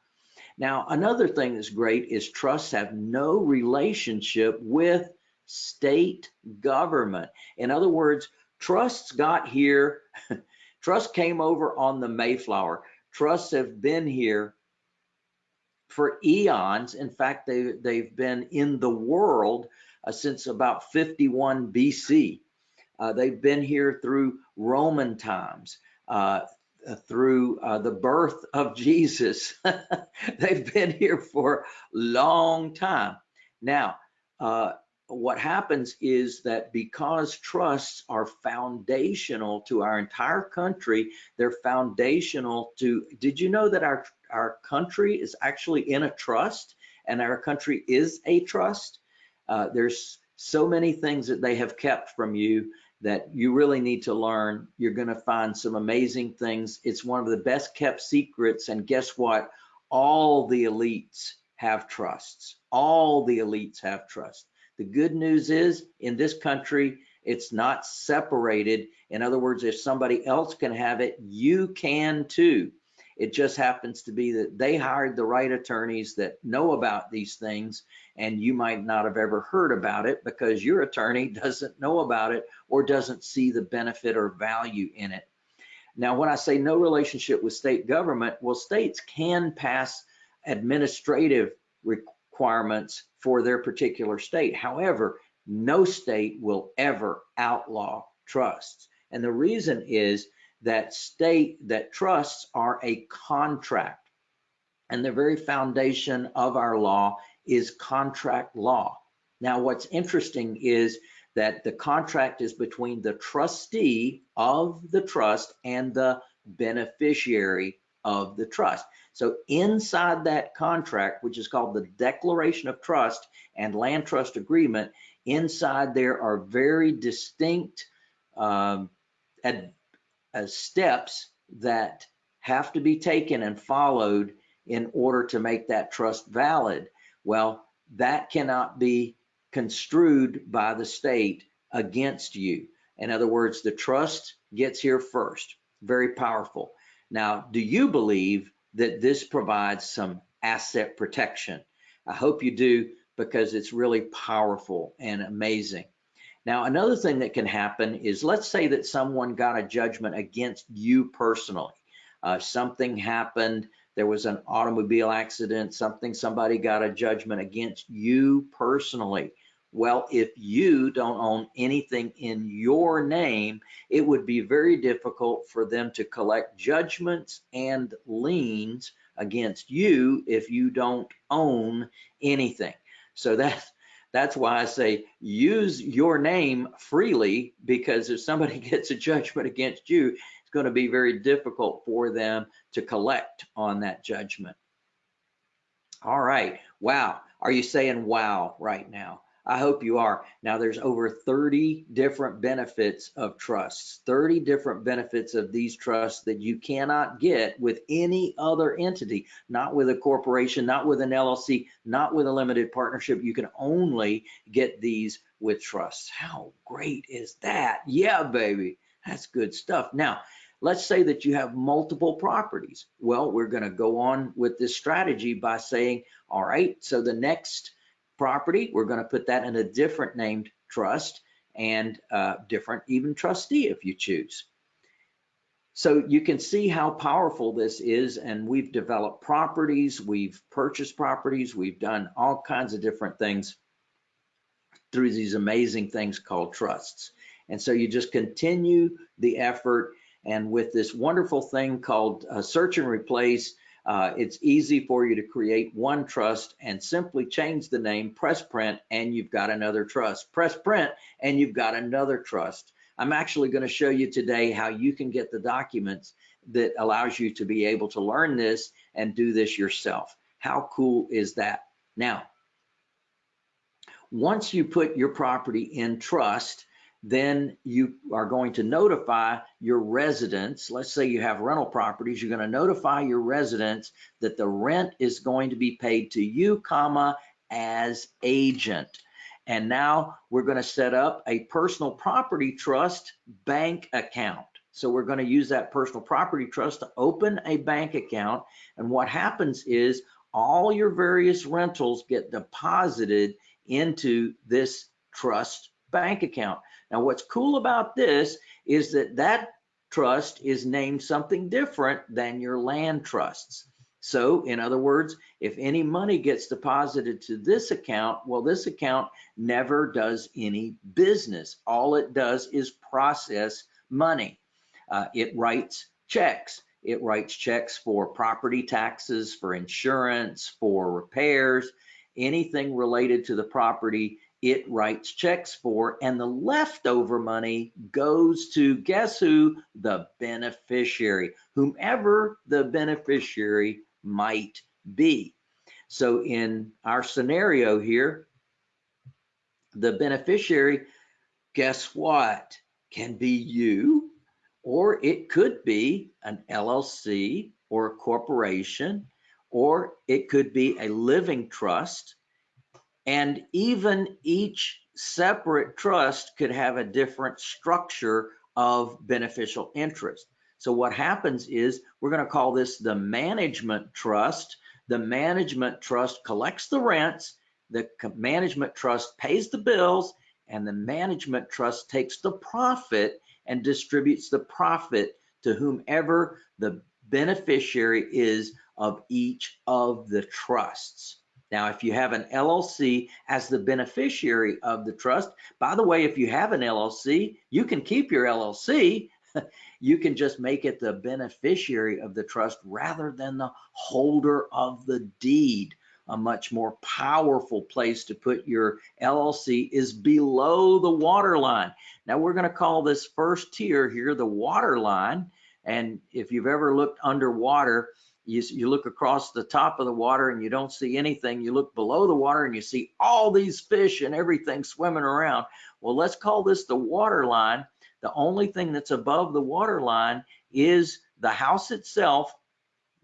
Now, another thing that's great is trusts have no relationship with state government. In other words, trusts got here, trusts came over on the Mayflower. Trusts have been here for eons. In fact, they, they've been in the world uh, since about 51 BC. Uh, they've been here through Roman times, uh, through uh, the birth of Jesus. they've been here for a long time. Now, uh, what happens is that because trusts are foundational to our entire country, they're foundational to, did you know that our, our country is actually in a trust and our country is a trust? Uh, there's so many things that they have kept from you that you really need to learn. You're going to find some amazing things. It's one of the best kept secrets. And guess what? All the elites have trusts. All the elites have trusts. The good news is in this country, it's not separated. In other words, if somebody else can have it, you can too. It just happens to be that they hired the right attorneys that know about these things, and you might not have ever heard about it because your attorney doesn't know about it or doesn't see the benefit or value in it. Now, when I say no relationship with state government, well, states can pass administrative requirements for their particular state. However, no state will ever outlaw trusts. And the reason is that state that trusts are a contract. And the very foundation of our law is contract law. Now, what's interesting is that the contract is between the trustee of the trust and the beneficiary of the trust. So inside that contract, which is called the Declaration of Trust and Land Trust Agreement, inside there are very distinct um, uh, steps that have to be taken and followed in order to make that trust valid. Well, that cannot be construed by the state against you. In other words, the trust gets here first. Very powerful. Now, do you believe that this provides some asset protection? I hope you do because it's really powerful and amazing. Now, another thing that can happen is let's say that someone got a judgment against you personally. Uh, something happened, there was an automobile accident, something, somebody got a judgment against you personally. Well, if you don't own anything in your name, it would be very difficult for them to collect judgments and liens against you if you don't own anything. So that that's why I say use your name freely because if somebody gets a judgment against you, it's going to be very difficult for them to collect on that judgment. All right. Wow. Are you saying wow right now? I hope you are. Now there's over 30 different benefits of trusts, 30 different benefits of these trusts that you cannot get with any other entity, not with a corporation, not with an LLC, not with a limited partnership. You can only get these with trusts. How great is that? Yeah, baby, that's good stuff. Now, let's say that you have multiple properties. Well, we're going to go on with this strategy by saying, all right, so the next property. We're going to put that in a different named trust and uh, different even trustee if you choose. So you can see how powerful this is and we've developed properties, we've purchased properties, we've done all kinds of different things through these amazing things called trusts. And so you just continue the effort and with this wonderful thing called uh, search and replace, uh, it's easy for you to create one trust and simply change the name, press print, and you've got another trust. Press print, and you've got another trust. I'm actually going to show you today how you can get the documents that allows you to be able to learn this and do this yourself. How cool is that? Now, once you put your property in trust, then you are going to notify your residents. Let's say you have rental properties, you're going to notify your residents that the rent is going to be paid to you, comma, as agent. And now we're going to set up a personal property trust bank account. So we're going to use that personal property trust to open a bank account. And what happens is all your various rentals get deposited into this trust bank account. Now, what's cool about this is that that trust is named something different than your land trusts. So in other words, if any money gets deposited to this account, well, this account never does any business. All it does is process money. Uh, it writes checks. It writes checks for property taxes, for insurance, for repairs, anything related to the property it writes checks for, and the leftover money goes to guess who? The beneficiary, whomever the beneficiary might be. So in our scenario here, the beneficiary, guess what? Can be you, or it could be an LLC or a corporation, or it could be a living trust and even each separate trust could have a different structure of beneficial interest. So what happens is we're going to call this the management trust. The management trust collects the rents, the management trust pays the bills, and the management trust takes the profit and distributes the profit to whomever the beneficiary is of each of the trusts. Now, if you have an LLC as the beneficiary of the trust, by the way, if you have an LLC, you can keep your LLC. you can just make it the beneficiary of the trust rather than the holder of the deed. A much more powerful place to put your LLC is below the water line. Now we're going to call this first tier here the water line. And if you've ever looked underwater, you, you look across the top of the water and you don't see anything. You look below the water and you see all these fish and everything swimming around. Well, let's call this the water line. The only thing that's above the water line is the house itself,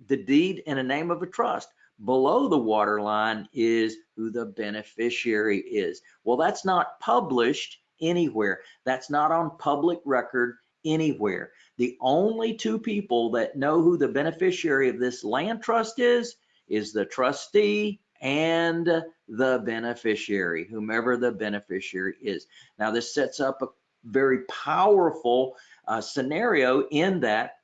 the deed and a name of a trust. Below the water line is who the beneficiary is. Well, that's not published anywhere. That's not on public record anywhere. The only two people that know who the beneficiary of this land trust is, is the trustee and the beneficiary, whomever the beneficiary is. Now, this sets up a very powerful uh, scenario in that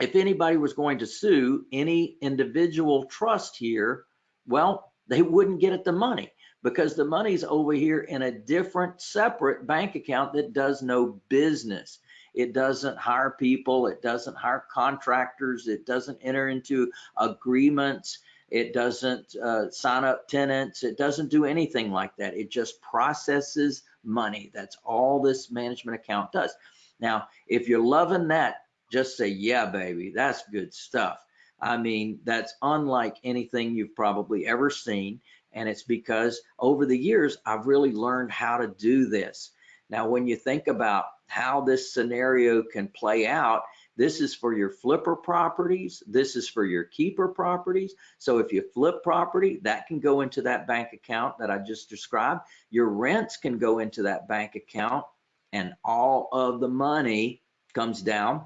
if anybody was going to sue any individual trust here, well, they wouldn't get at the money because the money's over here in a different separate bank account that does no business. It doesn't hire people. It doesn't hire contractors. It doesn't enter into agreements. It doesn't uh, sign up tenants. It doesn't do anything like that. It just processes money. That's all this management account does. Now, if you're loving that, just say, yeah, baby, that's good stuff. I mean, that's unlike anything you've probably ever seen. And it's because over the years, I've really learned how to do this. Now, when you think about how this scenario can play out. This is for your flipper properties. This is for your keeper properties. So if you flip property, that can go into that bank account that I just described. Your rents can go into that bank account and all of the money comes down.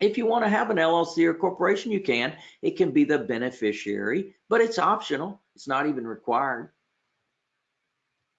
If you want to have an LLC or corporation, you can. It can be the beneficiary, but it's optional. It's not even required.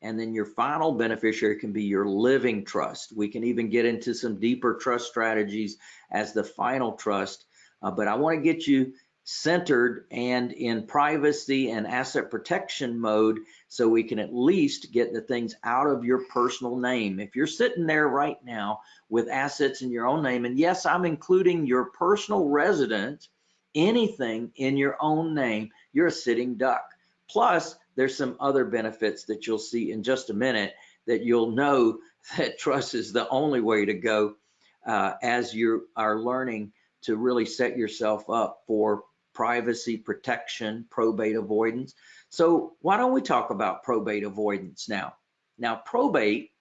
And then your final beneficiary can be your living trust. We can even get into some deeper trust strategies as the final trust. Uh, but I want to get you centered and in privacy and asset protection mode so we can at least get the things out of your personal name. If you're sitting there right now with assets in your own name, and yes, I'm including your personal residence, anything in your own name, you're a sitting duck. Plus, there's some other benefits that you'll see in just a minute that you'll know that trust is the only way to go uh, as you are learning to really set yourself up for privacy protection, probate avoidance. So why don't we talk about probate avoidance now? Now, probate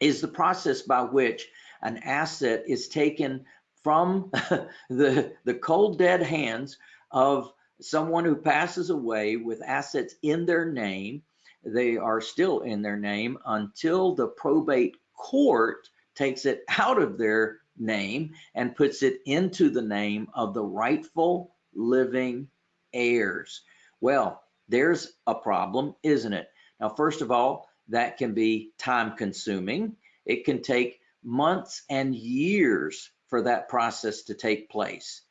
is the process by which an asset is taken from the, the cold dead hands of someone who passes away with assets in their name. They are still in their name until the probate court takes it out of their name and puts it into the name of the rightful living heirs. Well, there's a problem, isn't it? Now, first of all, that can be time consuming. It can take months and years for that process to take place.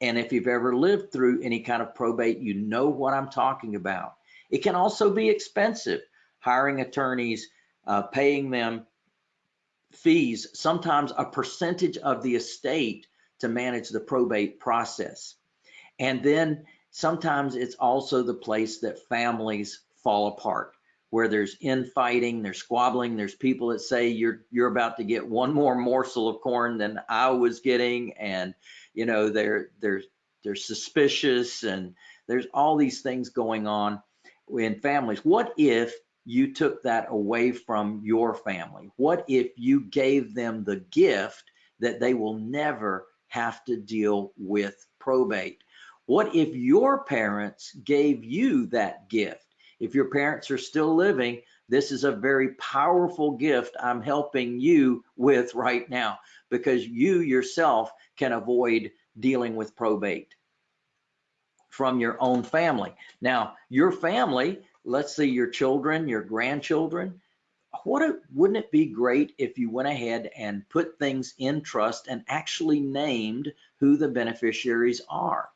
And if you've ever lived through any kind of probate, you know what I'm talking about. It can also be expensive, hiring attorneys, uh, paying them fees, sometimes a percentage of the estate to manage the probate process. And then sometimes it's also the place that families fall apart where there's infighting, there's squabbling, there's people that say you're you're about to get one more morsel of corn than I was getting, and you know they're they're they're suspicious, and there's all these things going on in families. What if you took that away from your family? What if you gave them the gift that they will never have to deal with probate? What if your parents gave you that gift? If your parents are still living, this is a very powerful gift I'm helping you with right now because you yourself can avoid dealing with probate from your own family. Now, your family, let's say your children, your grandchildren, what a, wouldn't it be great if you went ahead and put things in trust and actually named who the beneficiaries are?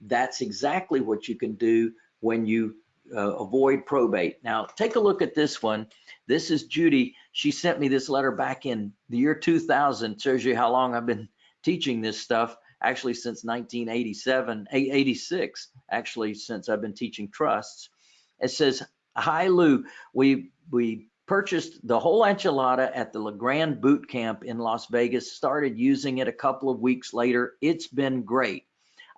That's exactly what you can do when you uh, avoid probate. Now, take a look at this one. This is Judy. She sent me this letter back in the year 2000. Shows you how long I've been teaching this stuff. Actually, since 1987, 86, actually, since I've been teaching trusts. It says, Hi, Lou. We, we purchased the whole enchilada at the LeGrand boot camp in Las Vegas, started using it a couple of weeks later. It's been great.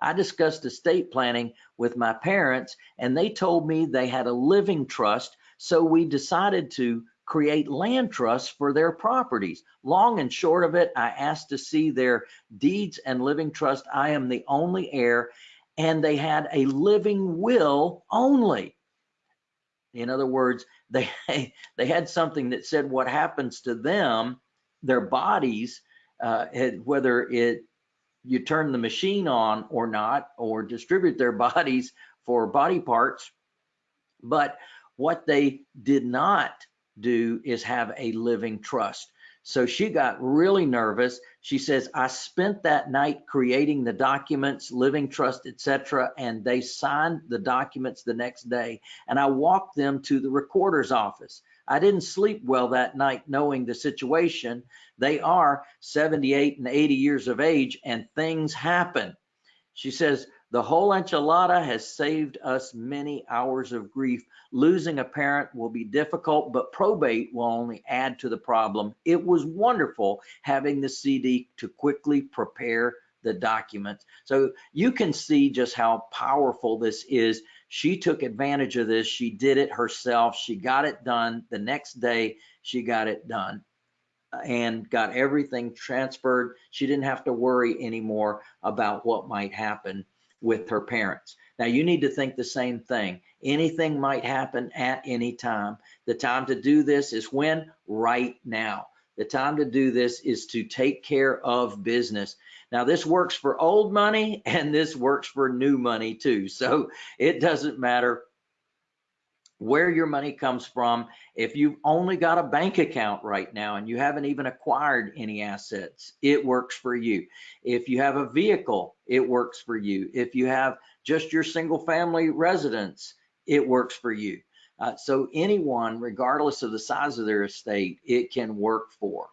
I discussed estate planning with my parents, and they told me they had a living trust. So we decided to create land trusts for their properties. Long and short of it, I asked to see their deeds and living trust. I am the only heir, and they had a living will only. In other words, they they had something that said what happens to them, their bodies, uh, whether it you turn the machine on or not, or distribute their bodies for body parts. But what they did not do is have a living trust. So she got really nervous. She says, I spent that night creating the documents, living trust, etc., and they signed the documents the next day. And I walked them to the recorder's office. I didn't sleep well that night knowing the situation. They are 78 and 80 years of age and things happen. She says, the whole enchilada has saved us many hours of grief. Losing a parent will be difficult, but probate will only add to the problem. It was wonderful having the CD to quickly prepare the documents. So you can see just how powerful this is she took advantage of this. She did it herself. She got it done. The next day, she got it done and got everything transferred. She didn't have to worry anymore about what might happen with her parents. Now, you need to think the same thing. Anything might happen at any time. The time to do this is when? Right now. The time to do this is to take care of business. Now, this works for old money and this works for new money too. So it doesn't matter where your money comes from. If you've only got a bank account right now and you haven't even acquired any assets, it works for you. If you have a vehicle, it works for you. If you have just your single family residence, it works for you. Uh, so anyone, regardless of the size of their estate, it can work for.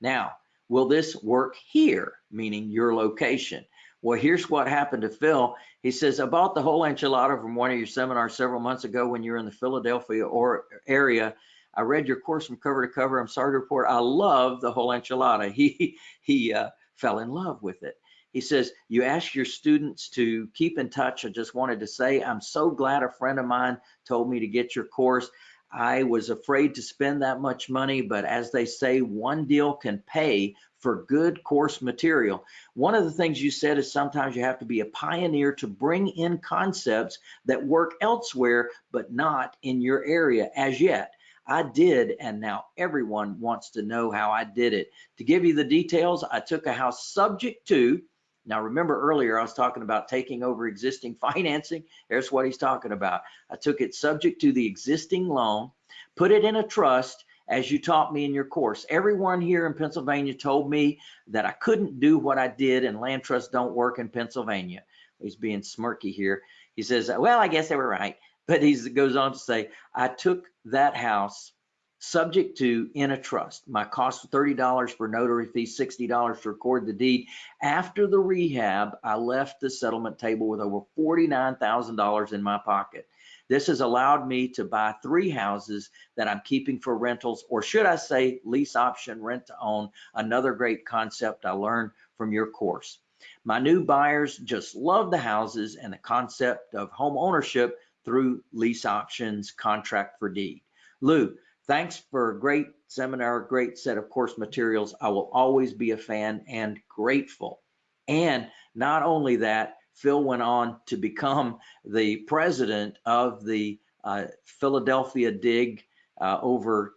Now, will this work here, meaning your location? Well, here's what happened to Phil. He says, I bought the whole enchilada from one of your seminars several months ago when you were in the Philadelphia or area. I read your course from cover to cover. I'm sorry to report I love the whole enchilada. He he uh, fell in love with it. He says, you ask your students to keep in touch. I just wanted to say, I'm so glad a friend of mine told me to get your course. I was afraid to spend that much money, but as they say, one deal can pay for good course material. One of the things you said is sometimes you have to be a pioneer to bring in concepts that work elsewhere, but not in your area as yet. I did, and now everyone wants to know how I did it. To give you the details, I took a house subject to, now remember earlier I was talking about taking over existing financing. Here's what he's talking about. I took it subject to the existing loan, put it in a trust as you taught me in your course. Everyone here in Pennsylvania told me that I couldn't do what I did and land trusts don't work in Pennsylvania. He's being smirky here. He says, well, I guess they were right. But he goes on to say, I took that house subject to in a trust. My cost was $30 for notary fee, $60 to record the deed. After the rehab, I left the settlement table with over $49,000 in my pocket. This has allowed me to buy three houses that I'm keeping for rentals, or should I say lease option rent to own, another great concept I learned from your course. My new buyers just love the houses and the concept of home ownership through lease options, contract for deed. Lou, thanks for a great seminar, great set of course materials. I will always be a fan and grateful. And not only that, Phil went on to become the president of the uh, Philadelphia DIG, uh, over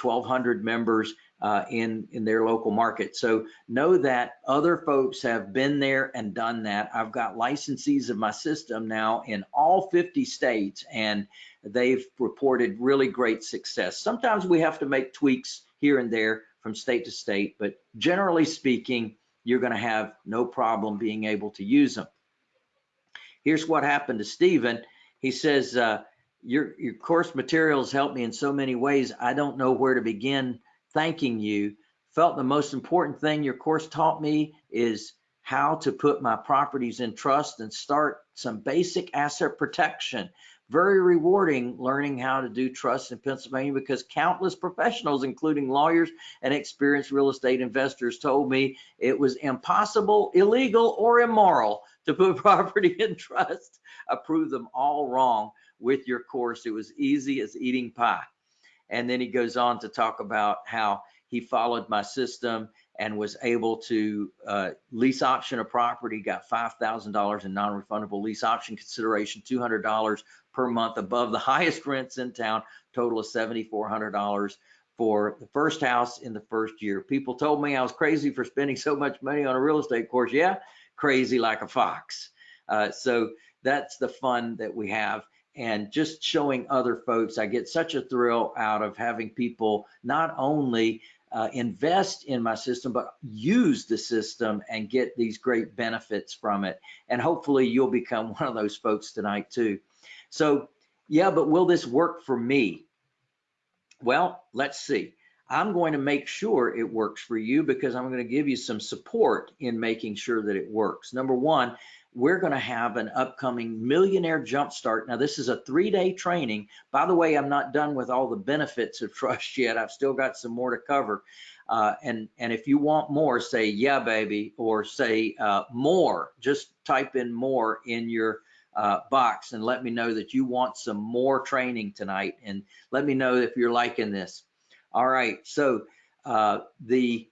1,200 members uh, in, in their local market. So know that other folks have been there and done that. I've got licensees of my system now in all 50 states and they've reported really great success. Sometimes we have to make tweaks here and there from state to state, but generally speaking, you're gonna have no problem being able to use them. Here's what happened to Stephen. He says, uh, your, your course materials helped me in so many ways. I don't know where to begin thanking you. Felt the most important thing your course taught me is how to put my properties in trust and start some basic asset protection. Very rewarding learning how to do trust in Pennsylvania because countless professionals, including lawyers and experienced real estate investors, told me it was impossible, illegal, or immoral to put property in trust. I proved them all wrong with your course. It was easy as eating pie. And then he goes on to talk about how he followed my system and was able to uh, lease option a property, got $5,000 in non-refundable lease option consideration, $200 per month above the highest rents in town, total of $7,400 for the first house in the first year. People told me I was crazy for spending so much money on a real estate course. Yeah, crazy like a fox. Uh, so that's the fun that we have and just showing other folks. I get such a thrill out of having people not only uh, invest in my system, but use the system and get these great benefits from it. And hopefully you'll become one of those folks tonight too. So yeah, but will this work for me? Well, let's see. I'm going to make sure it works for you because I'm going to give you some support in making sure that it works. Number one, we're going to have an upcoming millionaire jumpstart. Now, this is a three day training. By the way, I'm not done with all the benefits of trust yet. I've still got some more to cover. Uh, and, and if you want more, say, yeah, baby, or say uh, more, just type in more in your uh, box and let me know that you want some more training tonight. And let me know if you're liking this. All right. So uh, the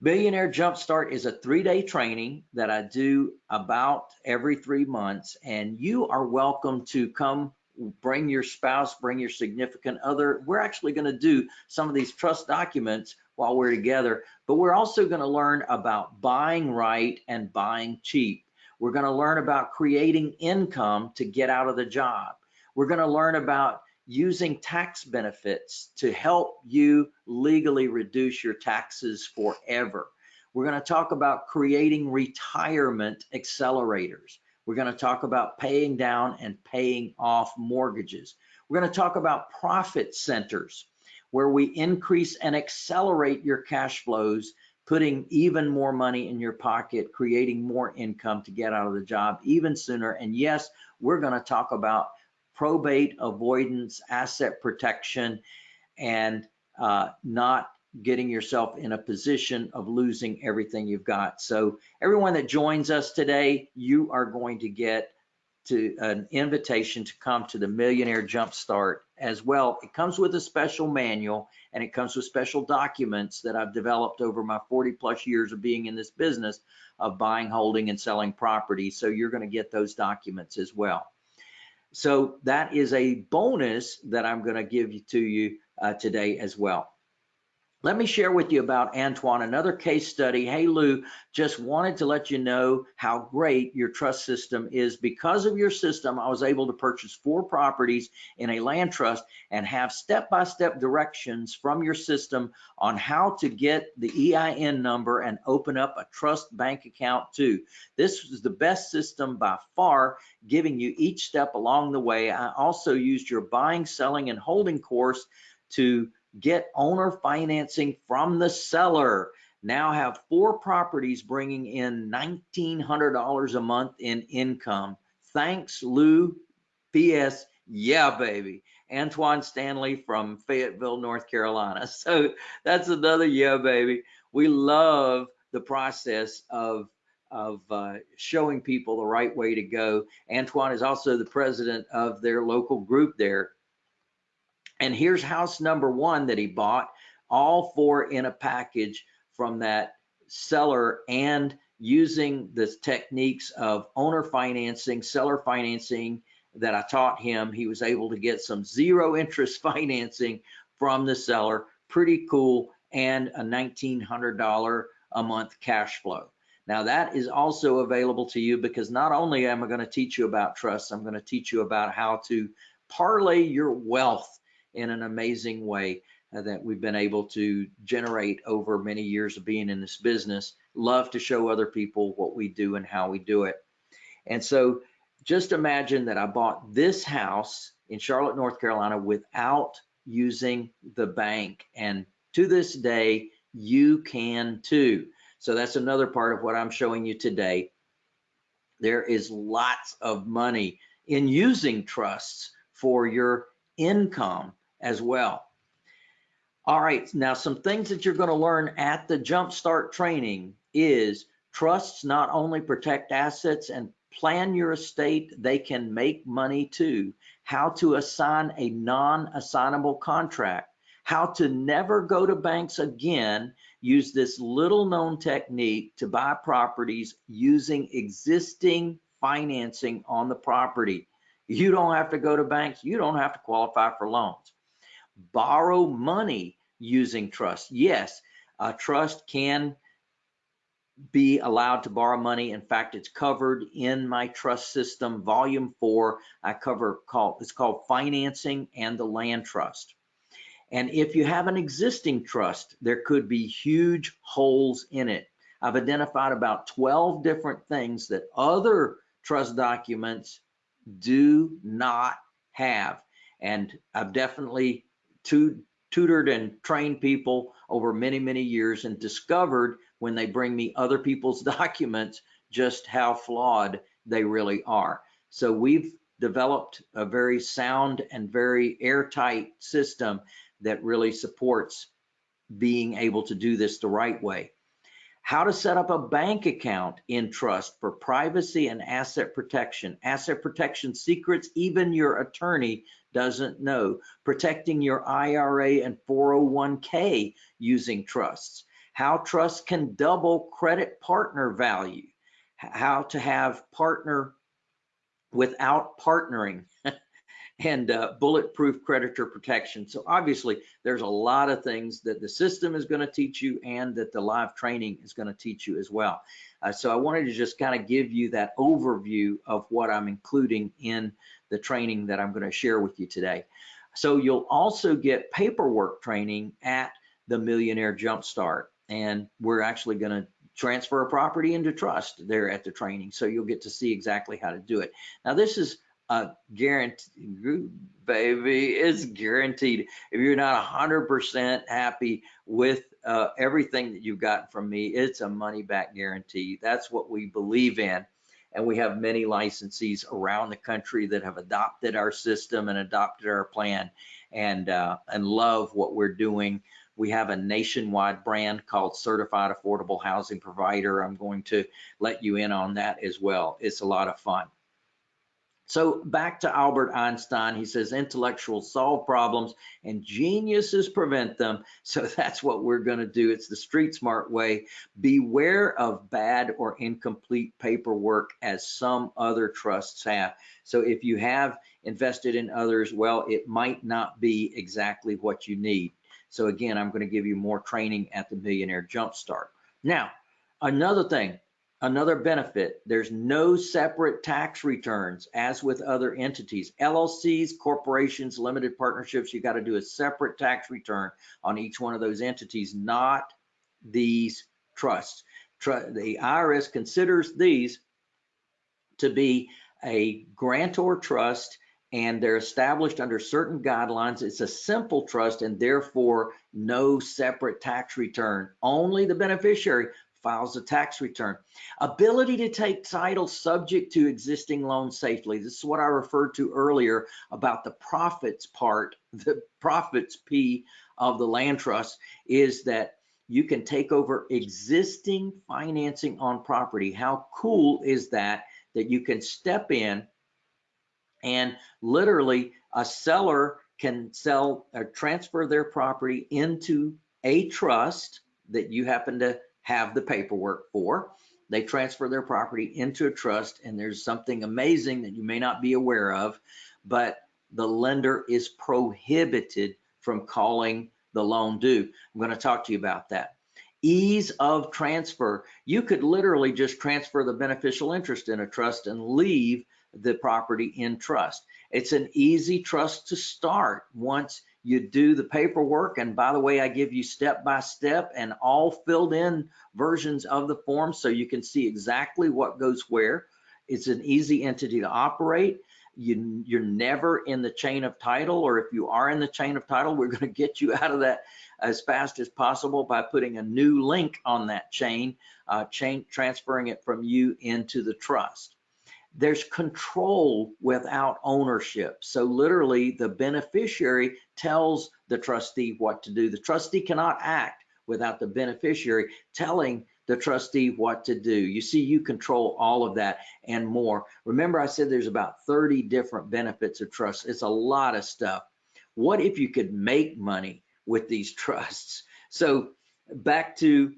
Millionaire Jumpstart is a three-day training that I do about every three months, and you are welcome to come bring your spouse, bring your significant other. We're actually going to do some of these trust documents while we're together, but we're also going to learn about buying right and buying cheap. We're going to learn about creating income to get out of the job. We're going to learn about using tax benefits to help you legally reduce your taxes forever. We're going to talk about creating retirement accelerators. We're going to talk about paying down and paying off mortgages. We're going to talk about profit centers where we increase and accelerate your cash flows, putting even more money in your pocket, creating more income to get out of the job even sooner. And yes, we're going to talk about probate avoidance, asset protection, and uh, not getting yourself in a position of losing everything you've got. So everyone that joins us today, you are going to get to an invitation to come to the Millionaire Jumpstart as well. It comes with a special manual and it comes with special documents that I've developed over my 40 plus years of being in this business of buying, holding, and selling property. So you're going to get those documents as well. So that is a bonus that I'm going to give you to you uh, today as well. Let me share with you about Antoine, another case study. Hey, Lou, just wanted to let you know how great your trust system is. Because of your system, I was able to purchase four properties in a land trust and have step-by-step -step directions from your system on how to get the EIN number and open up a trust bank account too. This is the best system by far, giving you each step along the way. I also used your buying, selling, and holding course to get owner financing from the seller. Now have four properties bringing in $1,900 a month in income. Thanks, Lou. P.S. Yeah, baby. Antoine Stanley from Fayetteville, North Carolina. So that's another yeah, baby. We love the process of of uh, showing people the right way to go. Antoine is also the president of their local group there and here's house number one that he bought, all four in a package from that seller and using the techniques of owner financing, seller financing that I taught him, he was able to get some zero interest financing from the seller. Pretty cool. And a $1,900 a month cash flow. Now that is also available to you because not only am I going to teach you about trust, I'm going to teach you about how to parlay your wealth in an amazing way uh, that we've been able to generate over many years of being in this business. Love to show other people what we do and how we do it. And so just imagine that I bought this house in Charlotte, North Carolina without using the bank. And to this day, you can too. So that's another part of what I'm showing you today. There is lots of money in using trusts for your income as well. All right, now some things that you're going to learn at the Jumpstart training is trusts not only protect assets and plan your estate, they can make money too. How to assign a non-assignable contract, how to never go to banks again, use this little known technique to buy properties using existing financing on the property. You don't have to go to banks, you don't have to qualify for loans borrow money using trust. Yes, a trust can be allowed to borrow money. In fact, it's covered in my trust system, volume four. I cover called it's called financing and the land trust. And if you have an existing trust, there could be huge holes in it. I've identified about 12 different things that other trust documents do not have. And I've definitely tu tutored and trained people over many, many years and discovered when they bring me other people's documents just how flawed they really are. So we've developed a very sound and very airtight system that really supports being able to do this the right way how to set up a bank account in trust for privacy and asset protection. Asset protection secrets even your attorney doesn't know. Protecting your IRA and 401k using trusts. How trusts can double credit partner value. How to have partner without partnering. and uh, bulletproof creditor protection. So obviously there's a lot of things that the system is going to teach you and that the live training is going to teach you as well. Uh, so I wanted to just kind of give you that overview of what I'm including in the training that I'm going to share with you today. So you'll also get paperwork training at the Millionaire Jumpstart. And we're actually going to transfer a property into trust there at the training. So you'll get to see exactly how to do it. Now this is uh, guaranteed, baby, it's guaranteed. If you're not 100% happy with uh, everything that you've gotten from me, it's a money back guarantee. That's what we believe in. And we have many licensees around the country that have adopted our system and adopted our plan and, uh, and love what we're doing. We have a nationwide brand called Certified Affordable Housing Provider. I'm going to let you in on that as well. It's a lot of fun. So back to Albert Einstein, he says intellectuals solve problems and geniuses prevent them. So that's what we're going to do. It's the street smart way. Beware of bad or incomplete paperwork as some other trusts have. So if you have invested in others, well, it might not be exactly what you need. So again, I'm going to give you more training at the Millionaire Jumpstart. Now, another thing, Another benefit, there's no separate tax returns as with other entities. LLCs, corporations, limited partnerships, you got to do a separate tax return on each one of those entities, not these trusts. The IRS considers these to be a grantor trust and they're established under certain guidelines. It's a simple trust and therefore no separate tax return. Only the beneficiary files a tax return. Ability to take title subject to existing loans safely. This is what I referred to earlier about the profits part, the profits P of the land trust is that you can take over existing financing on property. How cool is that? That you can step in and literally a seller can sell or transfer their property into a trust that you happen to have the paperwork for. They transfer their property into a trust and there's something amazing that you may not be aware of, but the lender is prohibited from calling the loan due. I'm going to talk to you about that. Ease of transfer. You could literally just transfer the beneficial interest in a trust and leave the property in trust. It's an easy trust to start once you do the paperwork. And by the way, I give you step by step and all filled in versions of the form so you can see exactly what goes where. It's an easy entity to operate. You, you're never in the chain of title, or if you are in the chain of title, we're going to get you out of that as fast as possible by putting a new link on that chain, uh, chain transferring it from you into the trust there's control without ownership. So literally the beneficiary tells the trustee what to do. The trustee cannot act without the beneficiary telling the trustee what to do. You see, you control all of that and more. Remember I said there's about 30 different benefits of trust. It's a lot of stuff. What if you could make money with these trusts? So back to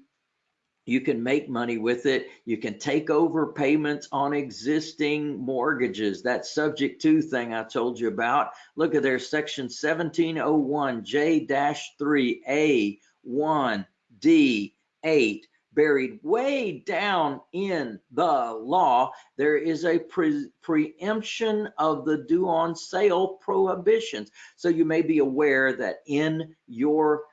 you can make money with it. You can take over payments on existing mortgages. That subject to thing I told you about. Look at there, section 1701J-3A1D8 buried way down in the law, there is a pre preemption of the due on sale prohibitions. So you may be aware that in your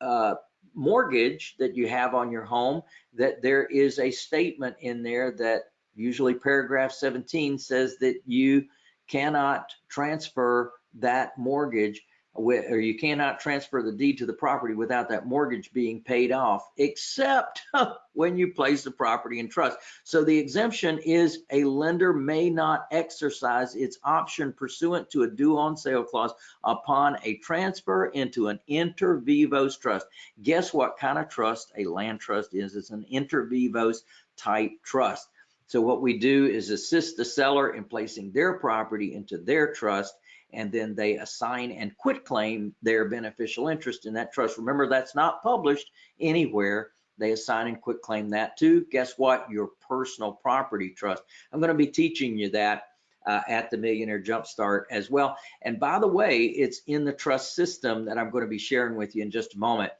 uh, mortgage that you have on your home that there is a statement in there that usually paragraph 17 says that you cannot transfer that mortgage or you cannot transfer the deed to the property without that mortgage being paid off, except when you place the property in trust. So the exemption is a lender may not exercise its option pursuant to a due on sale clause upon a transfer into an inter vivos trust. Guess what kind of trust a land trust is? It's an inter vivos type trust. So what we do is assist the seller in placing their property into their trust and then they assign and quit claim their beneficial interest in that trust. Remember, that's not published anywhere. They assign and quit claim that too. Guess what? Your personal property trust. I'm going to be teaching you that uh, at the Millionaire Jumpstart as well. And by the way, it's in the trust system that I'm going to be sharing with you in just a moment.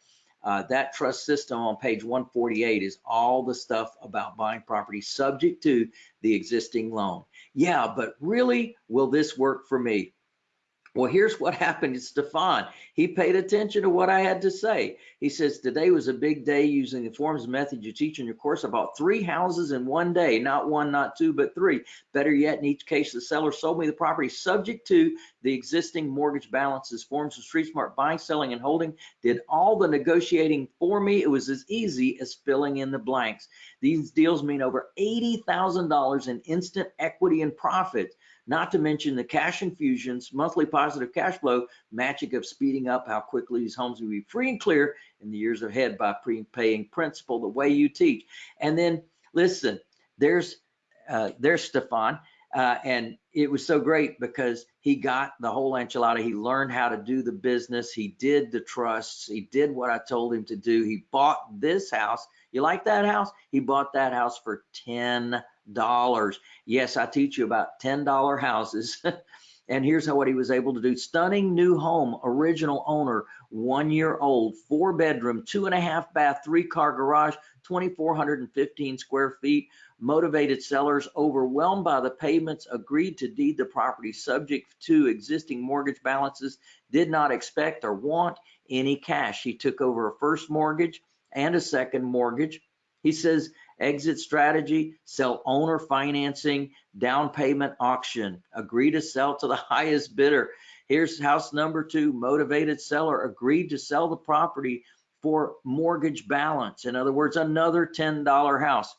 Uh, that trust system on page 148 is all the stuff about buying property subject to the existing loan. Yeah, but really, will this work for me? Well, here's what happened to Stefan. He paid attention to what I had to say. He says, today was a big day using the forms and methods you teach in your course. I bought three houses in one day, not one, not two, but three. Better yet, in each case, the seller sold me the property subject to the existing mortgage balances, forms of Street Smart buying, selling, and holding, did all the negotiating for me. It was as easy as filling in the blanks. These deals mean over $80,000 in instant equity and profit not to mention the cash infusions, monthly positive cash flow, magic of speeding up how quickly these homes will be free and clear in the years ahead by prepaying principal the way you teach. And then listen, there's uh, there's Stefan. Uh, and it was so great because he got the whole enchilada. He learned how to do the business. He did the trusts. He did what I told him to do. He bought this house. You like that house? He bought that house for $10. Yes, I teach you about $10 houses. and here's how what he was able to do. Stunning new home, original owner, one year old, four bedroom, two and a half bath, three car garage, 2,415 square feet. Motivated sellers overwhelmed by the payments agreed to deed the property subject to existing mortgage balances, did not expect or want any cash. He took over a first mortgage and a second mortgage. He says exit strategy, sell owner financing, down payment auction, agree to sell to the highest bidder. Here's house number two, motivated seller agreed to sell the property for mortgage balance. In other words, another $10 house.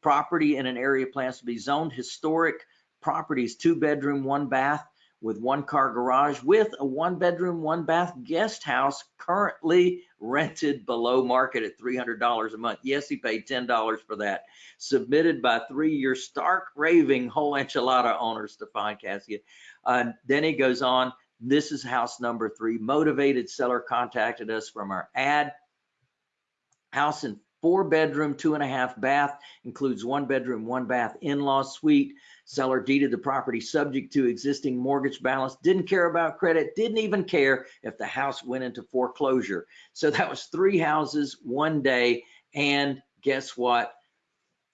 Property in an area plans to be zoned historic properties, two bedroom, one bath with one car garage with a one bedroom, one bath guest house currently rented below market at $300 a month. Yes, he paid $10 for that. Submitted by three-year stark raving whole enchilada owner, Stefan Cassia. Uh, then he goes on, this is house number three. Motivated seller contacted us from our ad. House in four bedroom, two and a half bath, includes one bedroom, one bath in-law suite. Seller deeded the property subject to existing mortgage balance, didn't care about credit, didn't even care if the house went into foreclosure. So that was three houses one day. And guess what?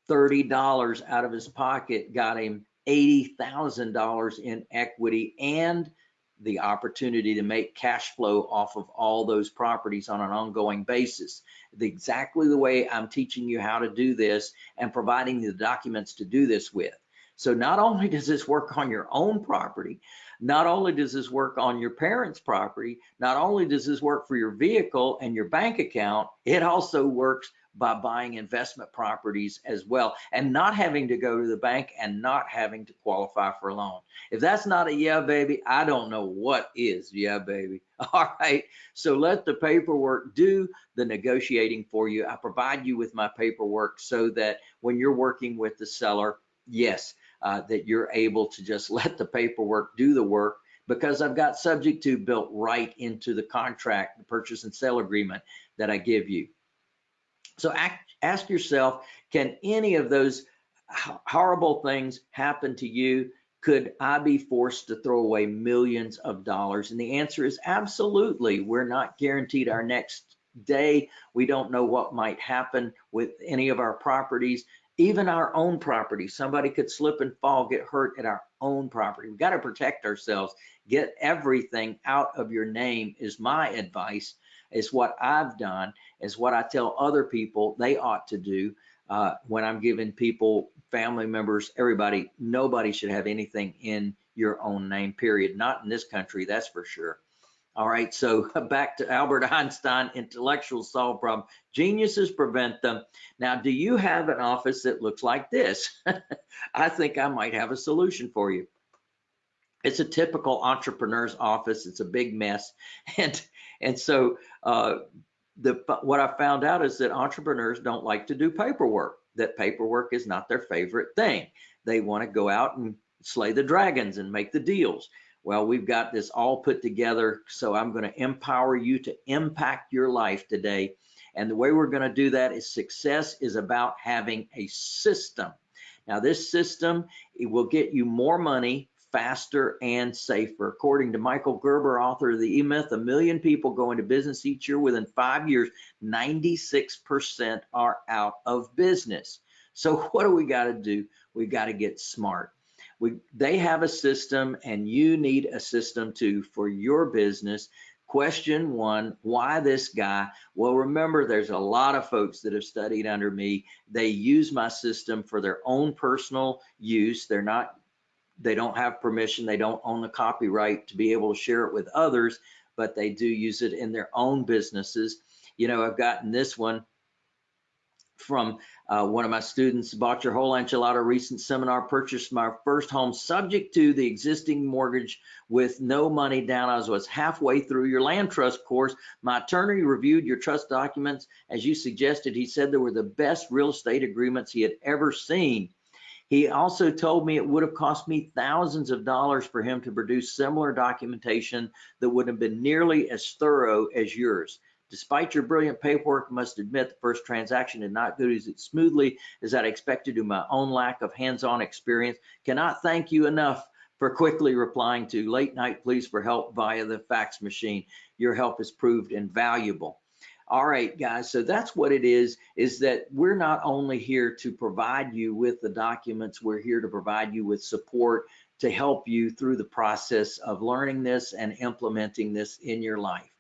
$30 out of his pocket got him $80,000 in equity and the opportunity to make cash flow off of all those properties on an ongoing basis. The, exactly the way I'm teaching you how to do this and providing the documents to do this with. So not only does this work on your own property, not only does this work on your parents' property, not only does this work for your vehicle and your bank account, it also works by buying investment properties as well and not having to go to the bank and not having to qualify for a loan. If that's not a yeah, baby, I don't know what is yeah, baby. All right. So let the paperwork do the negotiating for you. I provide you with my paperwork so that when you're working with the seller, yes, uh, that you're able to just let the paperwork do the work because I've got subject to built right into the contract, the purchase and sale agreement that I give you. So ask yourself, can any of those horrible things happen to you? Could I be forced to throw away millions of dollars? And the answer is absolutely. We're not guaranteed our next day. We don't know what might happen with any of our properties, even our own property. Somebody could slip and fall, get hurt at our own property. We've got to protect ourselves. Get everything out of your name is my advice is what I've done, is what I tell other people they ought to do uh, when I'm giving people, family members, everybody, nobody should have anything in your own name, period. Not in this country, that's for sure. All right, so back to Albert Einstein, intellectuals solve problems, geniuses prevent them. Now, do you have an office that looks like this? I think I might have a solution for you. It's a typical entrepreneur's office. It's a big mess. And and so uh, the what I found out is that entrepreneurs don't like to do paperwork. That paperwork is not their favorite thing. They want to go out and slay the dragons and make the deals. Well, we've got this all put together. So I'm going to empower you to impact your life today. And the way we're going to do that is success is about having a system. Now, this system it will get you more money faster and safer. According to Michael Gerber, author of the E-Myth, a million people go into business each year. Within five years, 96% are out of business. So what do we got to do? We got to get smart. We, they have a system and you need a system too for your business. Question one, why this guy? Well, remember, there's a lot of folks that have studied under me. They use my system for their own personal use. They're not they don't have permission, they don't own the copyright to be able to share it with others, but they do use it in their own businesses. You know, I've gotten this one from uh, one of my students, bought your whole enchilada recent seminar, purchased my first home subject to the existing mortgage with no money down. I was halfway through your land trust course. My attorney reviewed your trust documents. As you suggested, he said they were the best real estate agreements he had ever seen. He also told me it would have cost me thousands of dollars for him to produce similar documentation that would have been nearly as thorough as yours. Despite your brilliant paperwork, I must admit the first transaction did not go as smoothly as I'd expected due to my own lack of hands-on experience. Cannot thank you enough for quickly replying to late night pleas for help via the fax machine. Your help has proved invaluable. All right, guys, so that's what it is, is that we're not only here to provide you with the documents, we're here to provide you with support to help you through the process of learning this and implementing this in your life.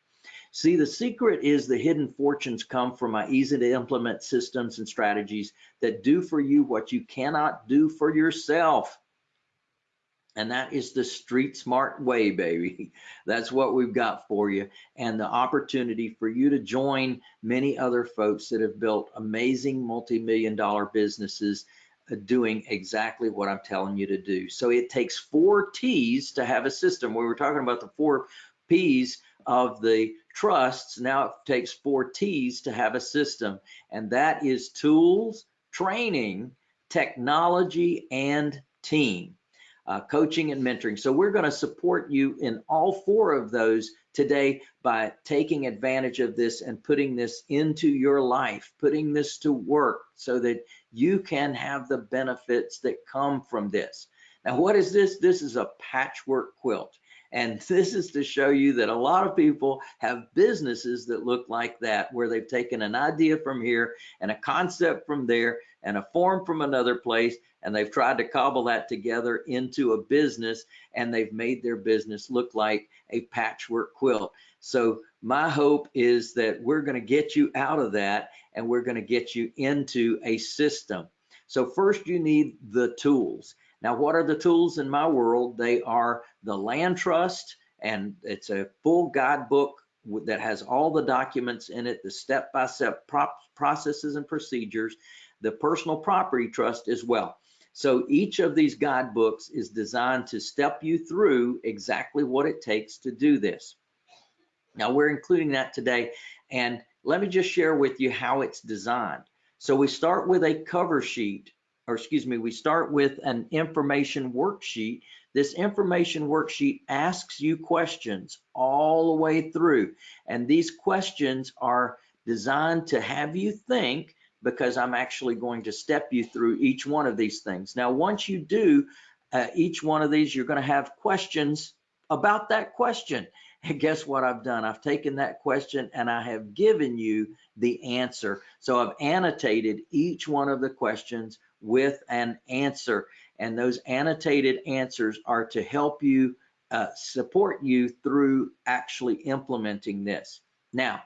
See, the secret is the hidden fortunes come from my easy to implement systems and strategies that do for you what you cannot do for yourself. And that is the street smart way, baby. That's what we've got for you. And the opportunity for you to join many other folks that have built amazing multi-million dollar businesses uh, doing exactly what I'm telling you to do. So it takes four T's to have a system. We were talking about the four P's of the trusts. Now it takes four T's to have a system. And that is tools, training, technology, and team uh, coaching and mentoring. So we're going to support you in all four of those today by taking advantage of this and putting this into your life, putting this to work so that you can have the benefits that come from this. Now, what is this? This is a patchwork quilt. And this is to show you that a lot of people have businesses that look like that, where they've taken an idea from here and a concept from there and a form from another place, and they've tried to cobble that together into a business and they've made their business look like a patchwork quilt. So my hope is that we're going to get you out of that and we're going to get you into a system. So first you need the tools. Now, what are the tools in my world? They are the land trust and it's a full guidebook that has all the documents in it, the step-by-step -step processes and procedures, the personal property trust as well. So each of these guidebooks is designed to step you through exactly what it takes to do this. Now we're including that today and let me just share with you how it's designed. So we start with a cover sheet or excuse me, we start with an information worksheet. This information worksheet asks you questions all the way through. And these questions are designed to have you think because I'm actually going to step you through each one of these things. Now, once you do uh, each one of these, you're going to have questions about that question. And guess what I've done? I've taken that question and I have given you the answer. So I've annotated each one of the questions with an answer. And those annotated answers are to help you uh, support you through actually implementing this. Now,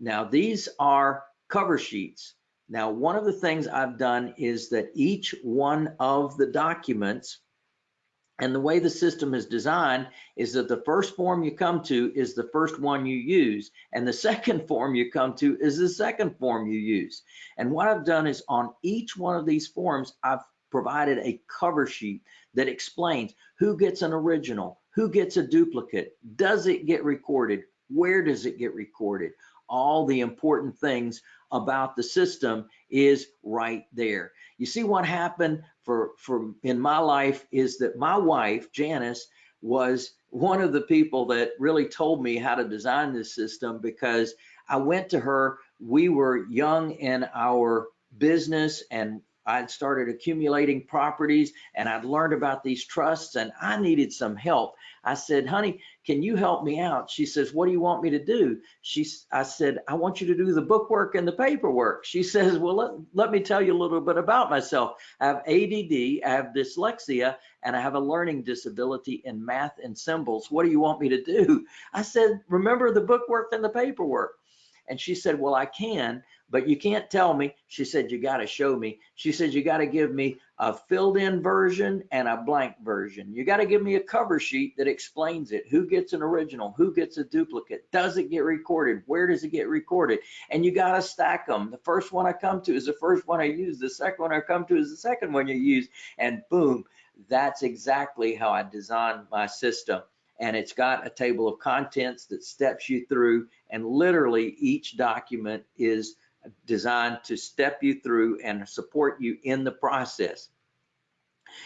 now these are cover sheets. Now, one of the things I've done is that each one of the documents and the way the system is designed is that the first form you come to is the first one you use, and the second form you come to is the second form you use. And what I've done is on each one of these forms, I've provided a cover sheet that explains who gets an original, who gets a duplicate, does it get recorded, where does it get recorded, all the important things about the system is right there. You see what happened for, for in my life is that my wife, Janice, was one of the people that really told me how to design this system because I went to her, we were young in our business and I'd started accumulating properties and I'd learned about these trusts and I needed some help. I said, honey, can you help me out? She says, what do you want me to do? She, I said, I want you to do the bookwork and the paperwork. She says, well, let, let me tell you a little bit about myself. I have ADD, I have dyslexia, and I have a learning disability in math and symbols. What do you want me to do? I said, remember the bookwork and the paperwork. And she said, well, I can, but you can't tell me. She said, you got to show me. She said, you got to give me a filled in version and a blank version. You got to give me a cover sheet that explains it. Who gets an original? Who gets a duplicate? Does it get recorded? Where does it get recorded? And you got to stack them. The first one I come to is the first one I use. The second one I come to is the second one you use. And boom, that's exactly how I designed my system and it's got a table of contents that steps you through and literally each document is designed to step you through and support you in the process.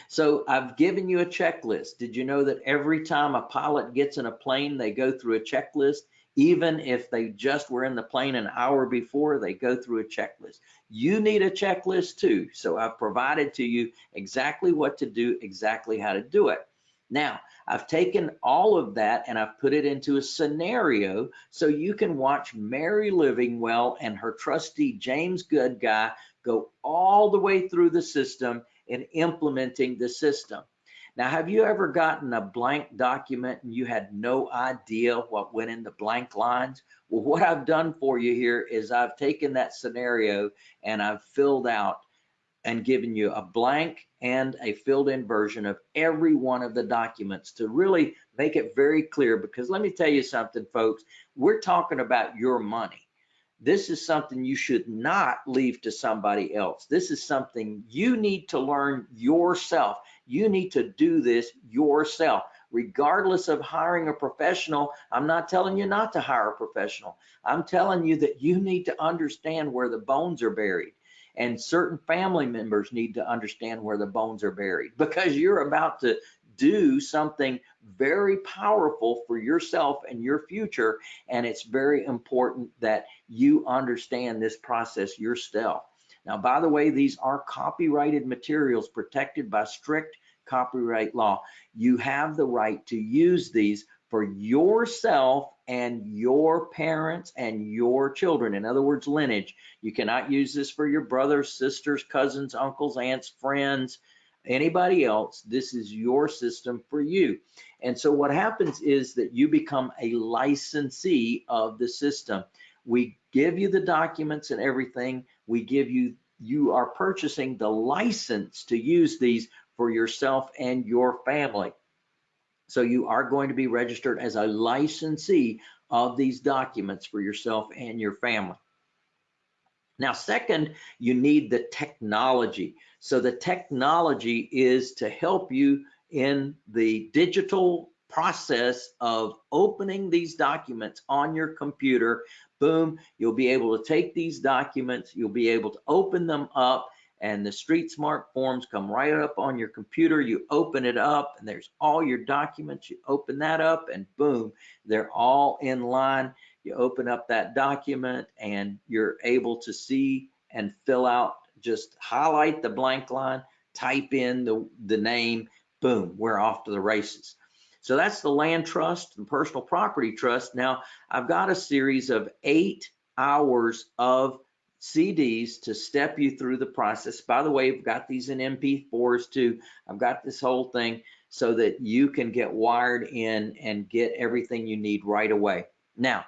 So I've given you a checklist. Did you know that every time a pilot gets in a plane, they go through a checklist? Even if they just were in the plane an hour before, they go through a checklist. You need a checklist too. So I've provided to you exactly what to do, exactly how to do it. Now, I've taken all of that and I've put it into a scenario so you can watch Mary Livingwell and her trustee James Goodguy go all the way through the system and implementing the system. Now, have you ever gotten a blank document and you had no idea what went in the blank lines? Well, what I've done for you here is I've taken that scenario and I've filled out and given you a blank and a filled in version of every one of the documents to really make it very clear because let me tell you something folks we're talking about your money this is something you should not leave to somebody else. This is something you need to learn yourself. You need to do this yourself. Regardless of hiring a professional, I'm not telling you not to hire a professional. I'm telling you that you need to understand where the bones are buried. And certain family members need to understand where the bones are buried because you're about to do something very powerful for yourself and your future. And it's very important that you understand this process yourself. Now, by the way, these are copyrighted materials protected by strict copyright law. You have the right to use these for yourself and your parents and your children. In other words, lineage. You cannot use this for your brothers, sisters, cousins, uncles, aunts, friends, anybody else. This is your system for you. And so what happens is that you become a licensee of the system. We give you the documents and everything. We give you, you are purchasing the license to use these for yourself and your family. So you are going to be registered as a licensee of these documents for yourself and your family. Now, second, you need the technology. So the technology is to help you in the digital process of opening these documents on your computer. Boom, you'll be able to take these documents, you'll be able to open them up and the Street Smart forms come right up on your computer. You open it up and there's all your documents. You open that up and boom, they're all in line. You open up that document and you're able to see and fill out, just highlight the blank line, type in the, the name, boom, we're off to the races. So that's the land trust and personal property trust. Now I've got a series of eight hours of CDs to step you through the process. By the way, I've got these in MP4s too. I've got this whole thing so that you can get wired in and get everything you need right away. Now,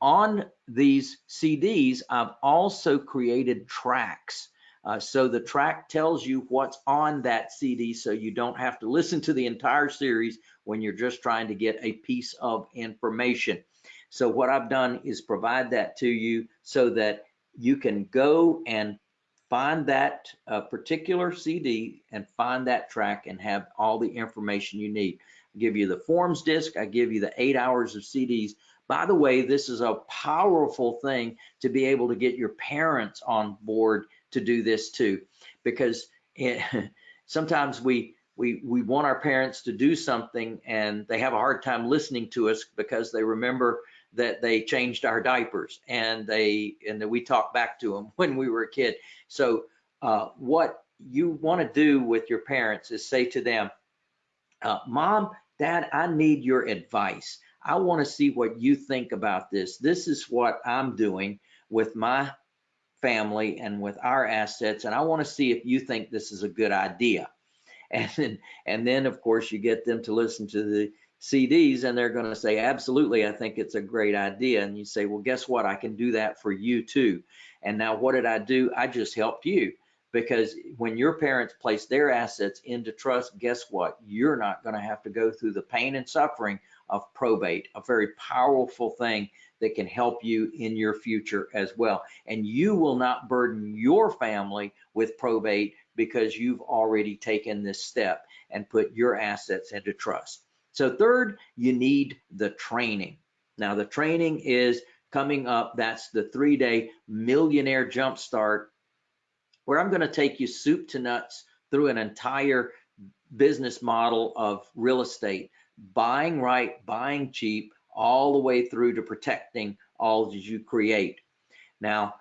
on these CDs, I've also created tracks. Uh, so the track tells you what's on that CD so you don't have to listen to the entire series when you're just trying to get a piece of information. So what I've done is provide that to you so that you can go and find that uh, particular CD and find that track and have all the information you need. I give you the forms disc, I give you the eight hours of CDs. By the way, this is a powerful thing to be able to get your parents on board to do this too, because it, sometimes we we we want our parents to do something and they have a hard time listening to us because they remember that they changed our diapers and they and that we talked back to them when we were a kid. So uh, what you want to do with your parents is say to them, uh, "Mom, Dad, I need your advice. I want to see what you think about this. This is what I'm doing with my family and with our assets, and I want to see if you think this is a good idea." And then, and then of course you get them to listen to the CDs and they're going to say, absolutely, I think it's a great idea. And you say, well, guess what? I can do that for you too. And now what did I do? I just helped you because when your parents place their assets into trust, guess what? You're not going to have to go through the pain and suffering of probate, a very powerful thing that can help you in your future as well. And you will not burden your family with probate because you've already taken this step and put your assets into trust. So third, you need the training. Now the training is coming up. That's the three day millionaire jumpstart where I'm going to take you soup to nuts through an entire business model of real estate, buying right, buying cheap, all the way through to protecting all that you create. Now,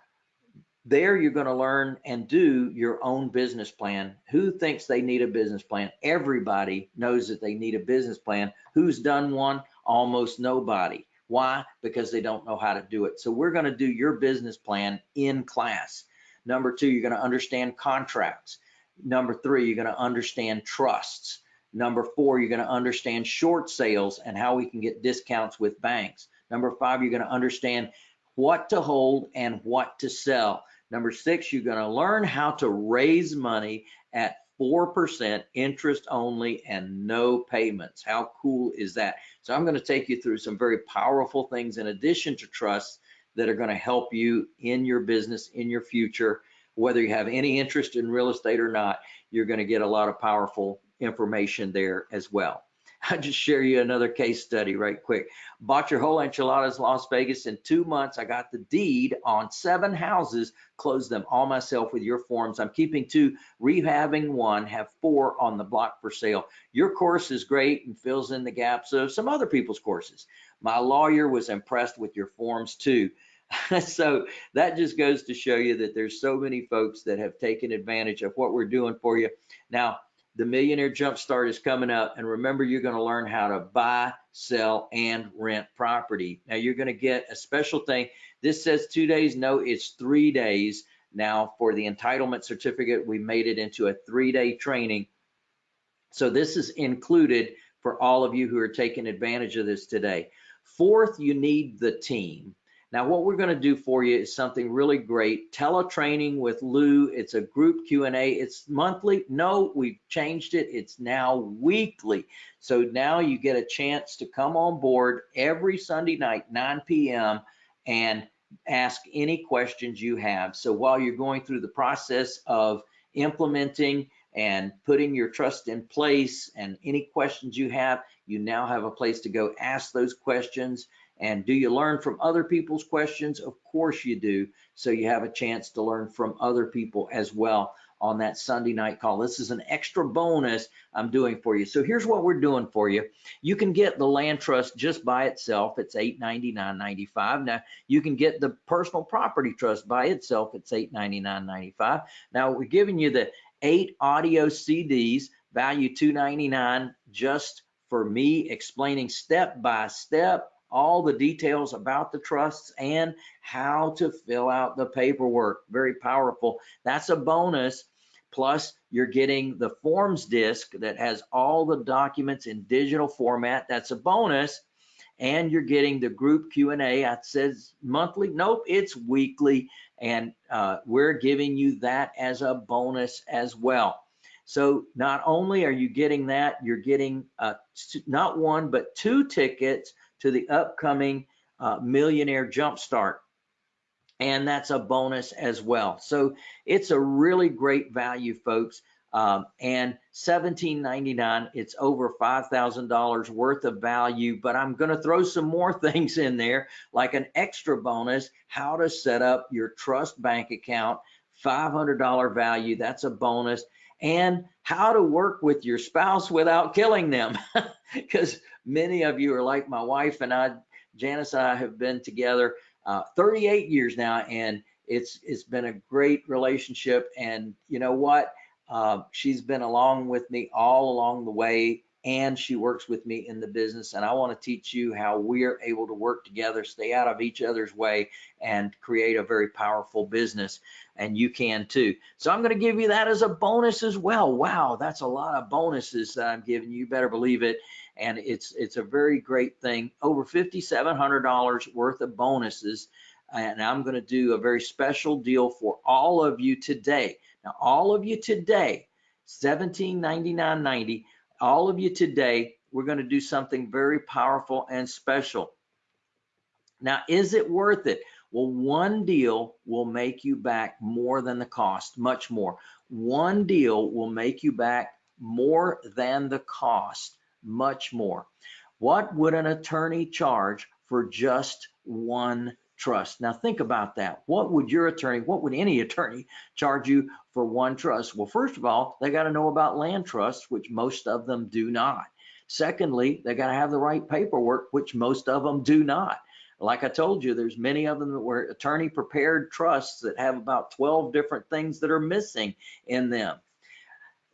there you're going to learn and do your own business plan. Who thinks they need a business plan? Everybody knows that they need a business plan. Who's done one? Almost nobody. Why? Because they don't know how to do it. So we're going to do your business plan in class. Number two, you're going to understand contracts. Number three, you're going to understand trusts. Number four, you're going to understand short sales and how we can get discounts with banks. Number five, you're going to understand what to hold and what to sell. Number six, you're going to learn how to raise money at 4% interest only and no payments. How cool is that? So I'm going to take you through some very powerful things in addition to trusts that are going to help you in your business, in your future. Whether you have any interest in real estate or not, you're going to get a lot of powerful information there as well. I'll just share you another case study right quick. Bought your whole enchiladas Las Vegas in two months. I got the deed on seven houses, closed them all myself with your forms. I'm keeping two, rehabbing one, have four on the block for sale. Your course is great and fills in the gaps of some other people's courses. My lawyer was impressed with your forms too. so that just goes to show you that there's so many folks that have taken advantage of what we're doing for you. Now, the Millionaire Jumpstart is coming up. And remember, you're going to learn how to buy, sell, and rent property. Now, you're going to get a special thing. This says two days. No, it's three days. Now, for the entitlement certificate, we made it into a three day training. So, this is included for all of you who are taking advantage of this today. Fourth, you need the team. Now, what we're going to do for you is something really great. Teletraining with Lou. It's a group Q&A. It's monthly. No, we've changed it. It's now weekly. So now you get a chance to come on board every Sunday night, 9 p.m. and ask any questions you have. So while you're going through the process of implementing and putting your trust in place and any questions you have, you now have a place to go ask those questions and do you learn from other people's questions? Of course you do. So you have a chance to learn from other people as well on that Sunday night call. This is an extra bonus I'm doing for you. So here's what we're doing for you. You can get the land trust just by itself. It's $899.95. Now you can get the personal property trust by itself. It's $899.95. Now we're giving you the eight audio CDs, value 299 just for me explaining step by step all the details about the trusts and how to fill out the paperwork. Very powerful. That's a bonus. Plus, you're getting the forms disc that has all the documents in digital format. That's a bonus. And you're getting the group Q&A. It says monthly. Nope, it's weekly. And uh, we're giving you that as a bonus as well. So not only are you getting that, you're getting uh, not one, but two tickets to the upcoming uh, Millionaire Jumpstart. And that's a bonus as well. So it's a really great value, folks. Um, and $17.99, it's over $5,000 worth of value, but I'm going to throw some more things in there, like an extra bonus, how to set up your trust bank account, $500 value, that's a bonus, and how to work with your spouse without killing them. Because many of you are like my wife and I, Janice and I have been together uh, 38 years now, and it's it's been a great relationship. And you know what? Uh, she's been along with me all along the way, and she works with me in the business. And I want to teach you how we're able to work together, stay out of each other's way, and create a very powerful business. And you can too. So I'm going to give you that as a bonus as well. Wow, that's a lot of bonuses that I'm giving you. You better believe it and it's it's a very great thing. Over $5,700 worth of bonuses, and I'm going to do a very special deal for all of you today. Now, all of you today, $1799.90. All of you today, we're going to do something very powerful and special. Now, is it worth it? Well, one deal will make you back more than the cost, much more. One deal will make you back more than the cost much more. What would an attorney charge for just one trust. Now think about that. What would your attorney, what would any attorney charge you for one trust? Well, first of all, they got to know about land trusts, which most of them do not. Secondly, they got to have the right paperwork, which most of them do not. Like I told you, there's many of them that were attorney prepared trusts that have about 12 different things that are missing in them.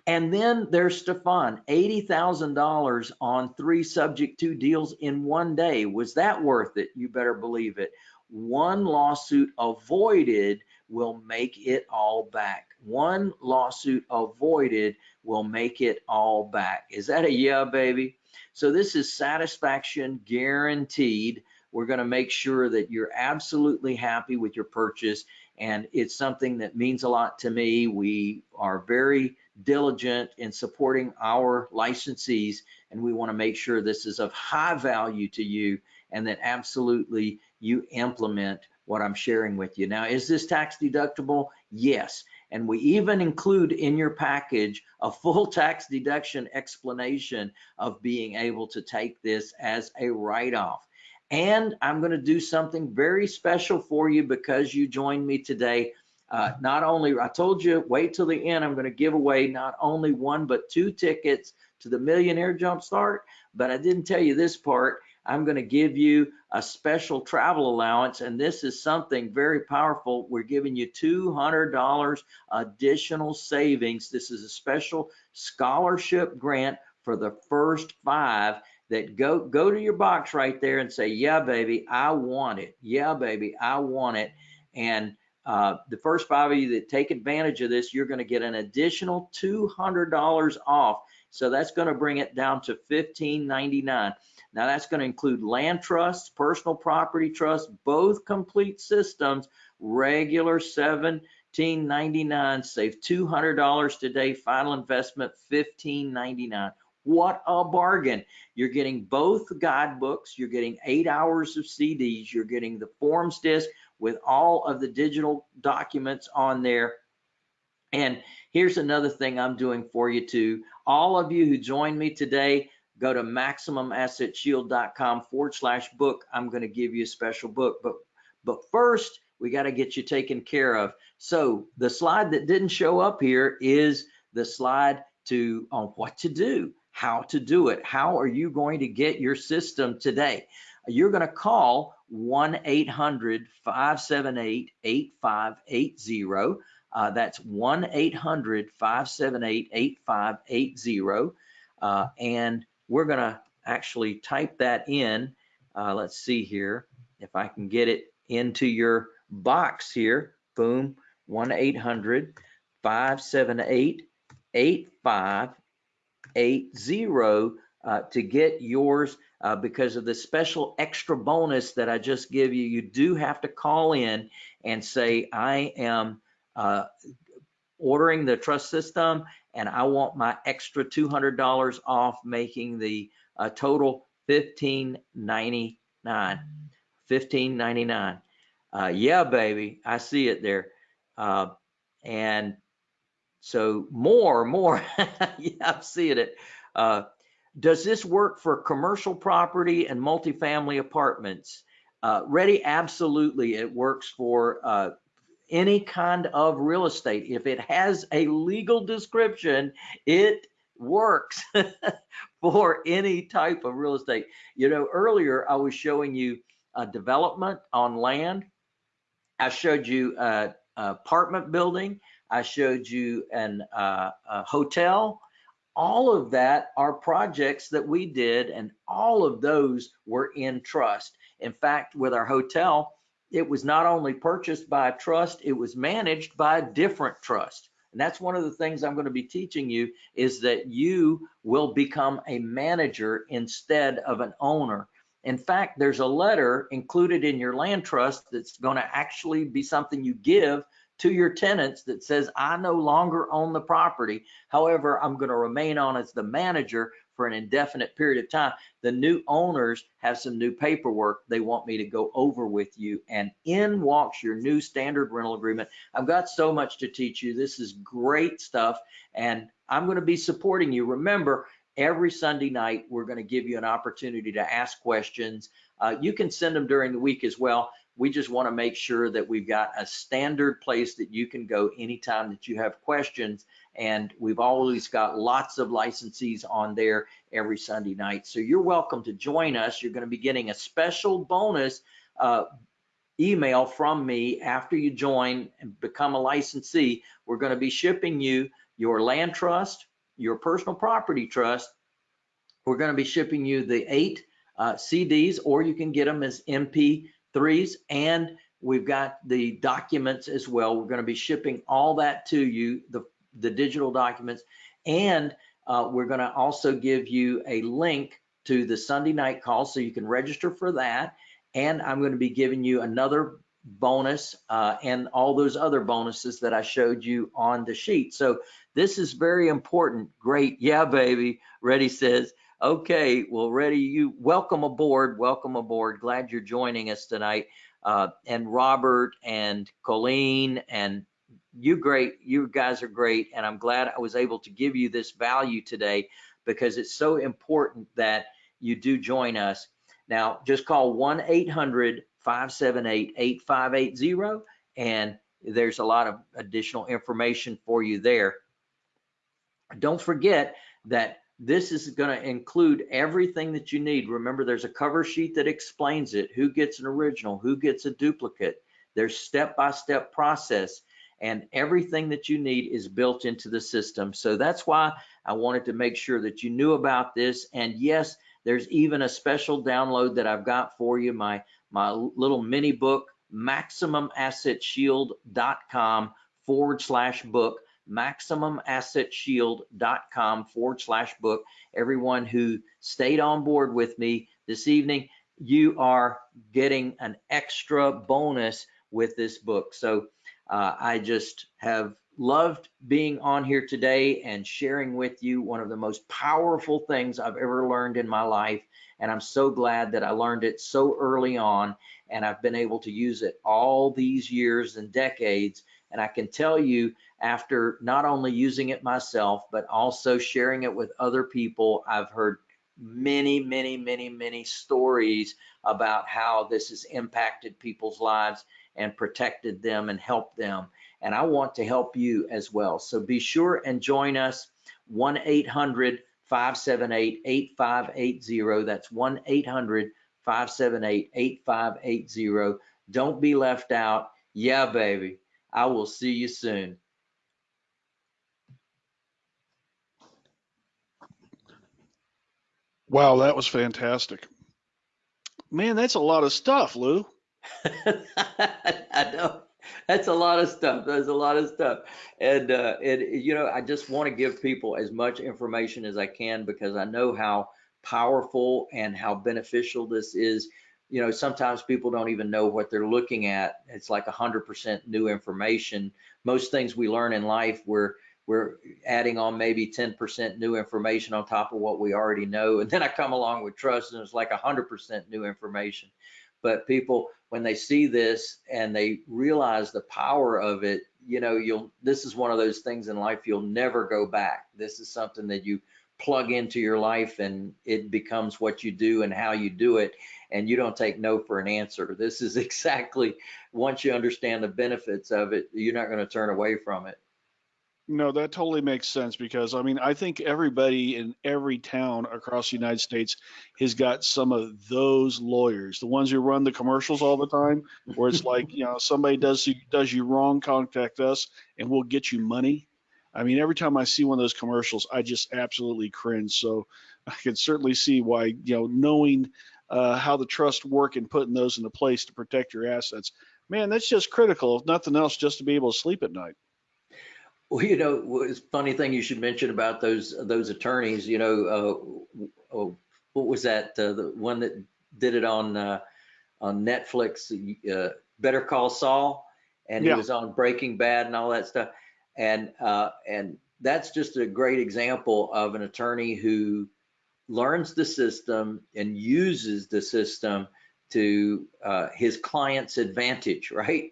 And then there's Stefan, $80,000 on three subject to deals in one day. Was that worth it? You better believe it. One lawsuit avoided will make it all back. One lawsuit avoided will make it all back. Is that a yeah, baby? So this is satisfaction guaranteed. We're going to make sure that you're absolutely happy with your purchase. And it's something that means a lot to me. We are very diligent in supporting our licensees, and we want to make sure this is of high value to you and that absolutely you implement what I'm sharing with you. Now, is this tax deductible? Yes. And we even include in your package a full tax deduction explanation of being able to take this as a write-off. And I'm going to do something very special for you because you joined me today. Uh, not only, I told you, wait till the end, I'm going to give away not only one, but two tickets to the Millionaire Jumpstart, but I didn't tell you this part. I'm going to give you a special travel allowance, and this is something very powerful. We're giving you $200 additional savings. This is a special scholarship grant for the first five that go go to your box right there and say, yeah, baby, I want it. Yeah, baby, I want it. And uh, the first five of you that take advantage of this, you're going to get an additional $200 off. So that's going to bring it down to $15.99. Now that's going to include land trusts, personal property trusts, both complete systems, regular 17.99. Save $200 today. Final investment 15.99. What a bargain. You're getting both guidebooks, you're getting eight hours of CDs, you're getting the forms disc with all of the digital documents on there. And here's another thing I'm doing for you too. All of you who joined me today, go to maximumassetshield.com forward slash book. I'm going to give you a special book, but but first we got to get you taken care of. So the slide that didn't show up here is the slide to on what to do how to do it. How are you going to get your system today? You're going to call 1-800-578-8580. Uh, that's 1-800-578-8580. Uh, and we're going to actually type that in. Uh, let's see here if I can get it into your box here. Boom, 1-800-578-8580 eight zero uh, to get yours uh, because of the special extra bonus that I just give you. You do have to call in and say, I am uh, ordering the trust system and I want my extra $200 off, making the uh, total $15.99. $15.99. Uh, yeah, baby, I see it there. Uh, and so more, more, yeah, I'm seeing it. Uh, does this work for commercial property and multifamily apartments? Uh, ready, absolutely. It works for uh, any kind of real estate. If it has a legal description, it works for any type of real estate. You know, earlier I was showing you a development on land. I showed you a, a apartment building. I showed you an uh, a hotel. All of that are projects that we did, and all of those were in trust. In fact, with our hotel, it was not only purchased by a trust, it was managed by a different trust. And that's one of the things I'm going to be teaching you is that you will become a manager instead of an owner. In fact, there's a letter included in your land trust that's going to actually be something you give to your tenants that says, I no longer own the property. However, I'm going to remain on as the manager for an indefinite period of time. The new owners have some new paperwork they want me to go over with you and in walks your new standard rental agreement. I've got so much to teach you. This is great stuff and I'm going to be supporting you. Remember, every Sunday night, we're going to give you an opportunity to ask questions. Uh, you can send them during the week as well We just want to make sure that we've got a standard place that you can go anytime that you have questions. And we've always got lots of licensees on there every Sunday night. So you're welcome to join us. You're going to be getting a special bonus uh, email from me after you join and become a licensee. We're going to be shipping you your land trust, your personal property trust. We're going to be shipping you the eight uh, CDs, or you can get them as MP3s, and we've got the documents as well. We're going to be shipping all that to you, the, the digital documents, and uh, we're going to also give you a link to the Sunday night call so you can register for that. And I'm going to be giving you another bonus uh, and all those other bonuses that I showed you on the sheet. So this is very important. Great. Yeah, baby. Ready says, okay, well, Reddy, you welcome aboard. Welcome aboard. Glad you're joining us tonight. Uh, and Robert and Colleen and you great. You guys are great. And I'm glad I was able to give you this value today because it's so important that you do join us. Now, just call 1 800 578 8580 and there's a lot of additional information for you there. Don't forget that this is going to include everything that you need. Remember, there's a cover sheet that explains it, who gets an original, who gets a duplicate. There's step-by-step -step process and everything that you need is built into the system. So that's why I wanted to make sure that you knew about this. And yes, there's even a special download that I've got for you, my, my little mini book, maximumassetshield.com forward slash book, maximumassetshield.com forward slash book. Everyone who stayed on board with me this evening, you are getting an extra bonus with this book. So uh, I just have loved being on here today and sharing with you one of the most powerful things I've ever learned in my life. And I'm so glad that I learned it so early on and I've been able to use it all these years and decades. And I can tell you after not only using it myself, but also sharing it with other people, I've heard many, many, many, many stories about how this has impacted people's lives and protected them and helped them. And I want to help you as well. So be sure and join us 1 800 578 8580. That's 1 800 578 8580. Don't be left out. Yeah, baby. I will see you soon. Wow, that was fantastic. Man, that's a lot of stuff, Lou. I know that's a lot of stuff. That's a lot of stuff, and uh, and you know, I just want to give people as much information as I can because I know how powerful and how beneficial this is. You know, sometimes people don't even know what they're looking at. It's like 100% new information. Most things we learn in life, we're we're adding on maybe 10% new information on top of what we already know. And then I come along with trust and it's like 100% new information. But people, when they see this and they realize the power of it, you know, you'll, this is one of those things in life you'll never go back. This is something that you plug into your life and it becomes what you do and how you do it. And you don't take no for an answer. This is exactly, once you understand the benefits of it, you're not going to turn away from it. No, that totally makes sense because I mean, I think everybody in every town across the United States has got some of those lawyers, the ones who run the commercials all the time, where it's like, you know, somebody does you does you wrong, contact us and we'll get you money. I mean, every time I see one of those commercials, I just absolutely cringe. So I can certainly see why, you know, knowing uh, how the trust work and putting those into place to protect your assets, man, that's just critical. If nothing else, just to be able to sleep at night. Well, you know, it's funny thing you should mention about those those attorneys. You know, uh, oh, what was that? Uh, the one that did it on uh, on Netflix, uh, Better Call Saul, and he was on Breaking Bad and all that stuff. And uh, and that's just a great example of an attorney who learns the system and uses the system to uh, his client's advantage, right?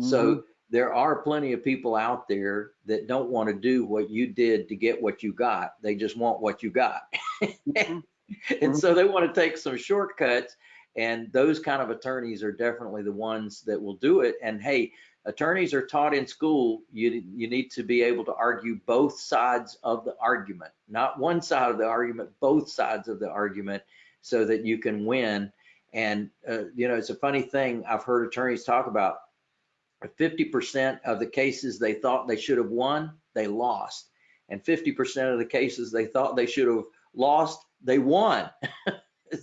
Mm-hmm. So there are plenty of people out there that don't want to do what you did to get what you got. They just want what you got. Mm-hmm. and so they want to take some shortcuts And those kind of attorneys are definitely the ones that will do it. And hey, attorneys are taught in school, you, you need to be able to argue both sides of the argument, not one side of the argument, both sides of the argument so that you can win. And, uh, you know, it's a funny thing I've heard attorneys talk about 50% of the cases they thought they should have won, they lost. And 50% of the cases they thought they should have lost, they won.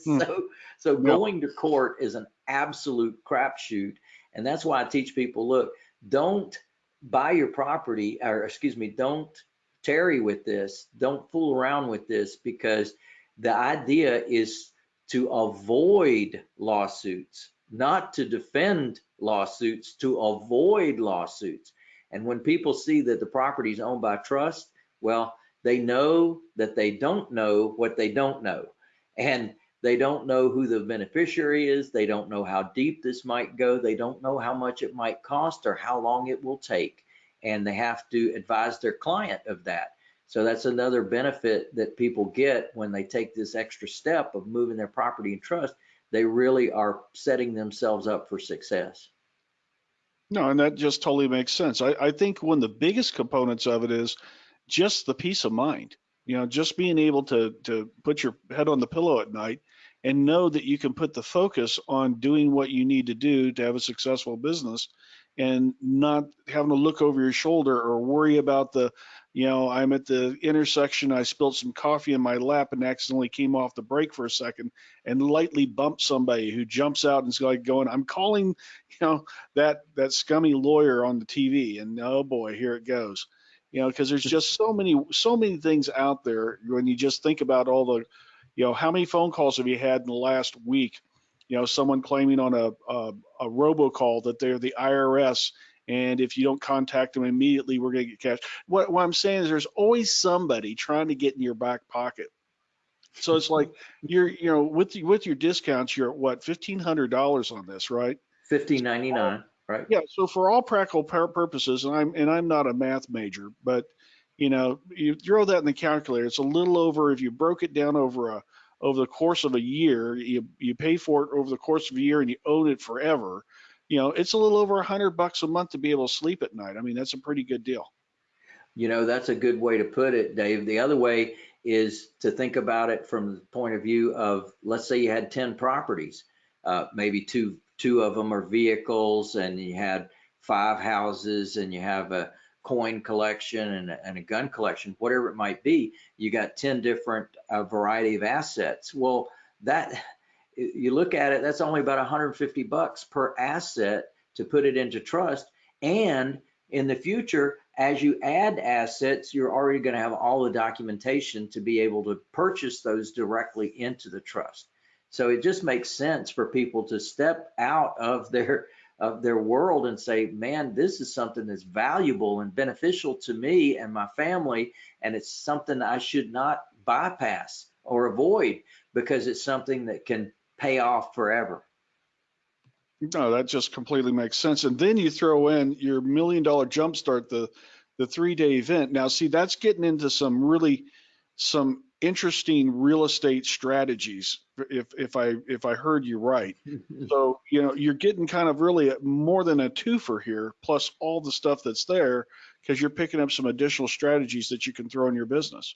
Hmm. so, so going to court is an absolute crapshoot. And that's why I teach people, look, don't buy your property, or excuse me, don't tarry with this. Don't fool around with this because the idea is to avoid lawsuits, not to defend lawsuits, to avoid lawsuits. And when people see that the property is owned by trust, well, they know that they don't know what they don't know. And they don't know who the beneficiary is. They don't know how deep this might go. They don't know how much it might cost or how long it will take. And they have to advise their client of that. So that's another benefit that people get when they take this extra step of moving their property in trust. They really are setting themselves up for success. No, and that just totally makes sense. I, I think one of the biggest components of it is just the peace of mind. You know, just being able to to put your head on the pillow at night and know that you can put the focus on doing what you need to do to have a successful business and not having to look over your shoulder or worry about the, you know, I'm at the intersection, I spilled some coffee in my lap and accidentally came off the brake for a second and lightly bumped somebody who jumps out and is like going, I'm calling, you know, that that scummy lawyer on the TV and oh boy, here it goes. You know, because there's just so many so many things out there when you just think about all the, you know, how many phone calls have you had in the last week? You know, someone claiming on a a, a robocall that they're the IRS and if you don't contact them immediately, we're going to get cash. What, what I'm saying is there's always somebody trying to get in your back pocket. So it's like you're, you know, with with your discounts, you're at what fifteen hundred dollars on this, right? Fifteen ninety nine, right? Yeah. So for all practical purposes, and I'm and I'm not a math major, but you know, you throw that in the calculator, it's a little over. If you broke it down over a over the course of a year, you you pay for it over the course of a year, and you own it forever. You know, it's a little over a hundred bucks a month to be able to sleep at night. I mean, that's a pretty good deal. You know, that's a good way to put it, Dave. The other way is to think about it from the point of view of, let's say you had 10 properties, uh, maybe two, two of them are vehicles and you had five houses and you have a coin collection and a, and a gun collection, whatever it might be, you got 10 different uh, variety of assets. Well, that, you look at it, that's only about 150 bucks per asset to put it into trust. And in the future, as you add assets, you're already going to have all the documentation to be able to purchase those directly into the trust. So it just makes sense for people to step out of their of their world and say, man, this is something that's valuable and beneficial to me and my family, and it's something I should not bypass or avoid because it's something that can pay off forever. No, that just completely makes sense. And then you throw in your million dollar jumpstart, the the three day event. Now, see, that's getting into some really some interesting real estate strategies. If if I if I heard you right, so you know you're getting kind of really more than a twofer here, plus all the stuff that's there, because you're picking up some additional strategies that you can throw in your business.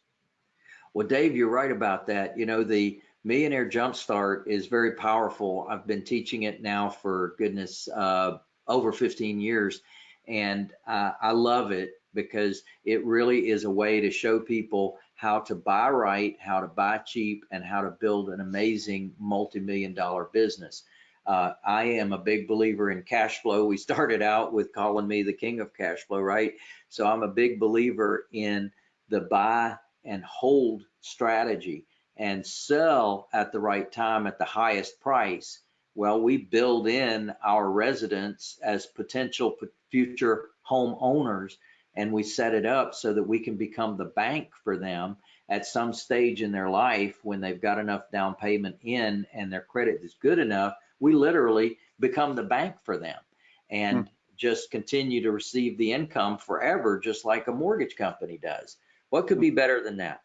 Well, Dave, you're right about that. You know, the Millionaire Jumpstart is very powerful. I've been teaching it now for goodness uh, over 15 years, and uh, I love it because it really is a way to show people how to buy right, how to buy cheap, and how to build an amazing multi-million dollar business. Uh, I am a big believer in cash flow. We started out with calling me the king of cash flow, right? So I'm a big believer in the buy and hold strategy and sell at the right time at the highest price. Well, we build in our residents as potential future home owners and we set it up so that we can become the bank for them at some stage in their life when they've got enough down payment in and their credit is good enough. We literally become the bank for them and hmm. just continue to receive the income forever, just like a mortgage company does. What could be better than that?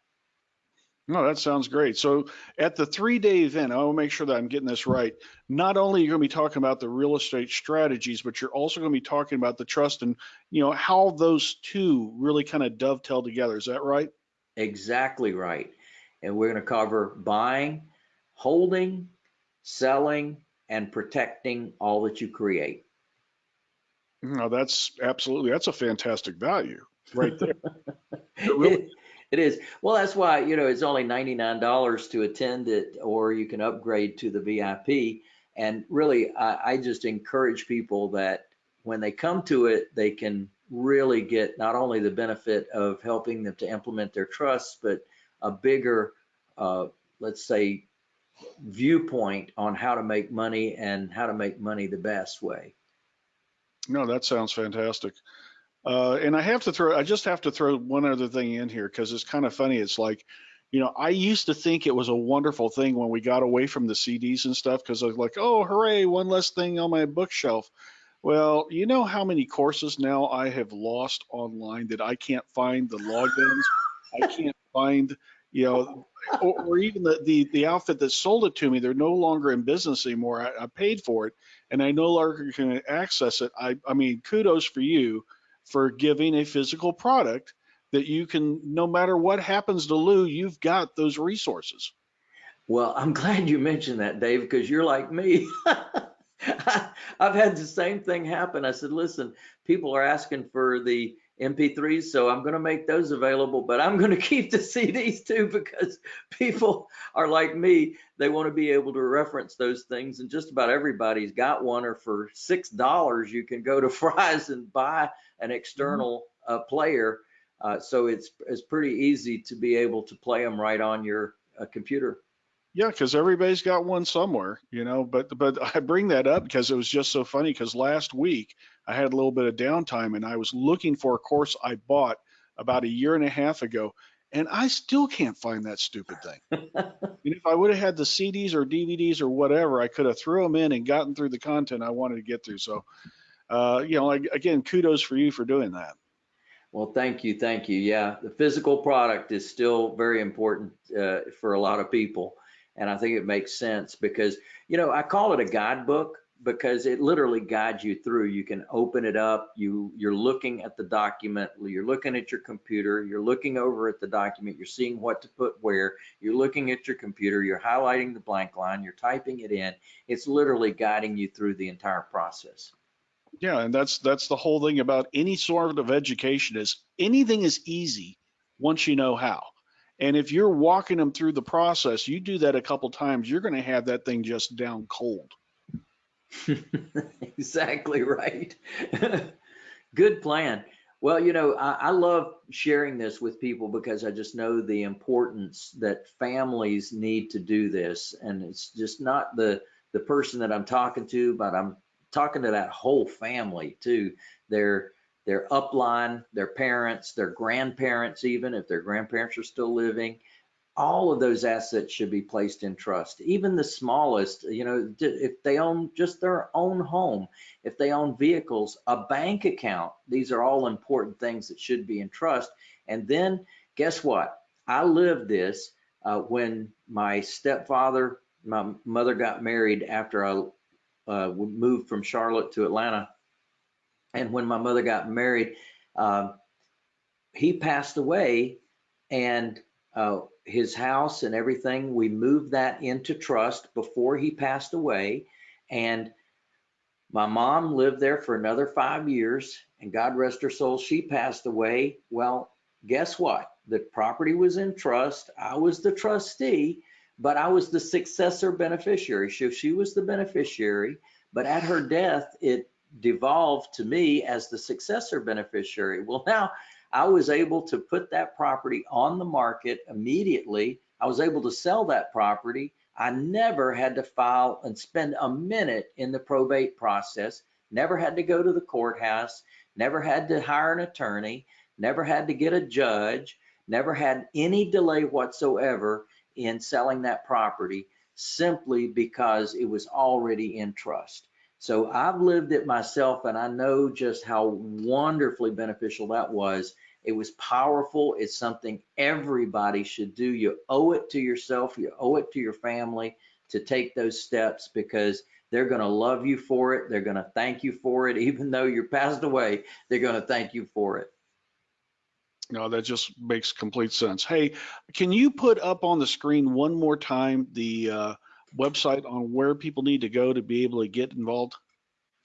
No, that sounds great. So at the three day event, I want to make sure that I'm getting this right. Not only are you're going to be talking about the real estate strategies, but you're also going to be talking about the trust and, you know, how those two really kind of dovetail together. Is that right? Exactly right. And we're going to cover buying, holding, selling, and protecting all that you create. No, that's absolutely, that's a fantastic value right there. It really- It- is. Well, that's why, you know, it's only $99 to attend it, or you can upgrade to the VIP. And really, I, I just encourage people that when they come to it, they can really get not only the benefit of helping them to implement their trusts, but a bigger, uh, let's say, viewpoint on how to make money and how to make money the best way. No, that sounds fantastic. Uh, and I have to throw, I just have to throw one other thing in here because it's kind of funny. It's like, you know, I used to think it was a wonderful thing when we got away from the CDs and stuff because I was like, oh, hooray, one less thing on my bookshelf. Well, you know how many courses now I have lost online that I can't find the logins. I can't find, you know, or, or even the, the the outfit that sold it to me. They're no longer in business anymore. I, I paid for it, and I no longer can access it. I I mean, kudos for you for giving a physical product that you can, no matter what happens to Lou, you've got those resources. Well, I'm glad you mentioned that, Dave, because you're like me. I've had the same thing happen. I said, listen, people are asking for the MP3s, so I'm going to make those available, but I'm going to keep the CDs too because people are like me. They want to be able to reference those things, and just about everybody's got one. Or for six dollars, you can go to Fry's and buy an external uh, player. Uh, so it's it's pretty easy to be able to play them right on your uh, computer. Yeah, because everybody's got one somewhere, you know. But but I bring that up because it was just so funny. Because last week I had a little bit of downtime and I was looking for a course I bought about a year and a half ago, and I still can't find that stupid thing. and if I would have had the CDs or DVDs or whatever, I could have threw them in and gotten through the content I wanted to get through. So, uh, you know, again, kudos for you for doing that. Well, thank you, thank you. Yeah, the physical product is still very important uh, for a lot of people, and I think it makes sense because you know I call it a guidebook because it literally guides you through. You can open it up. You you're looking at the document. You're looking at your computer. You're looking over at the document. You're seeing what to put where. You're looking at your computer. You're highlighting the blank line. You're typing it in. It's literally guiding you through the entire process. Yeah, and that's that's the whole thing about any sort of education is anything is easy once you know how. And if you're walking them through the process, you do that a couple times, you're going to have that thing just down cold. exactly right. Good plan. Well, you know, I, I, love sharing this with people because I just know the importance that families need to do this. And it's just not the the person that I'm talking to, but I'm talking to that whole family too. Their their upline, their parents, their grandparents, even if their grandparents are still living, all of those assets should be placed in trust. Even the smallest, you know, if they own just their own home, if they own vehicles, a bank account, these are all important things that should be in trust. And then guess what? I lived this uh, when my stepfather, my mother got married after I uh, moved from Charlotte to Atlanta. And when my mother got married, uh, he passed away and uh, his house and everything, we moved that into trust before he passed away. And my mom lived there for another five years and God rest her soul, she passed away. Well, guess what? The property was in trust. I was the trustee but I was the successor beneficiary. So she was the beneficiary, but at her death, it devolved to me as the successor beneficiary. Well, now I was able to put that property on the market immediately. I was able to sell that property. I never had to file and spend a minute in the probate process, never had to go to the courthouse, never had to hire an attorney, never had to get a judge, never had any delay whatsoever in selling that property simply because it was already in trust. So I've lived it myself and I know just how wonderfully beneficial that was. It was powerful. It's something everybody should do. You owe it to yourself, you owe it to your family to take those steps because they're going to love you for it. They're going to thank you for it. Even though you're passed away, they're going to thank you for it. No, that just makes complete sense. Hey, can you put up on the screen one more time the uh, website on where people need to go to be able to get involved?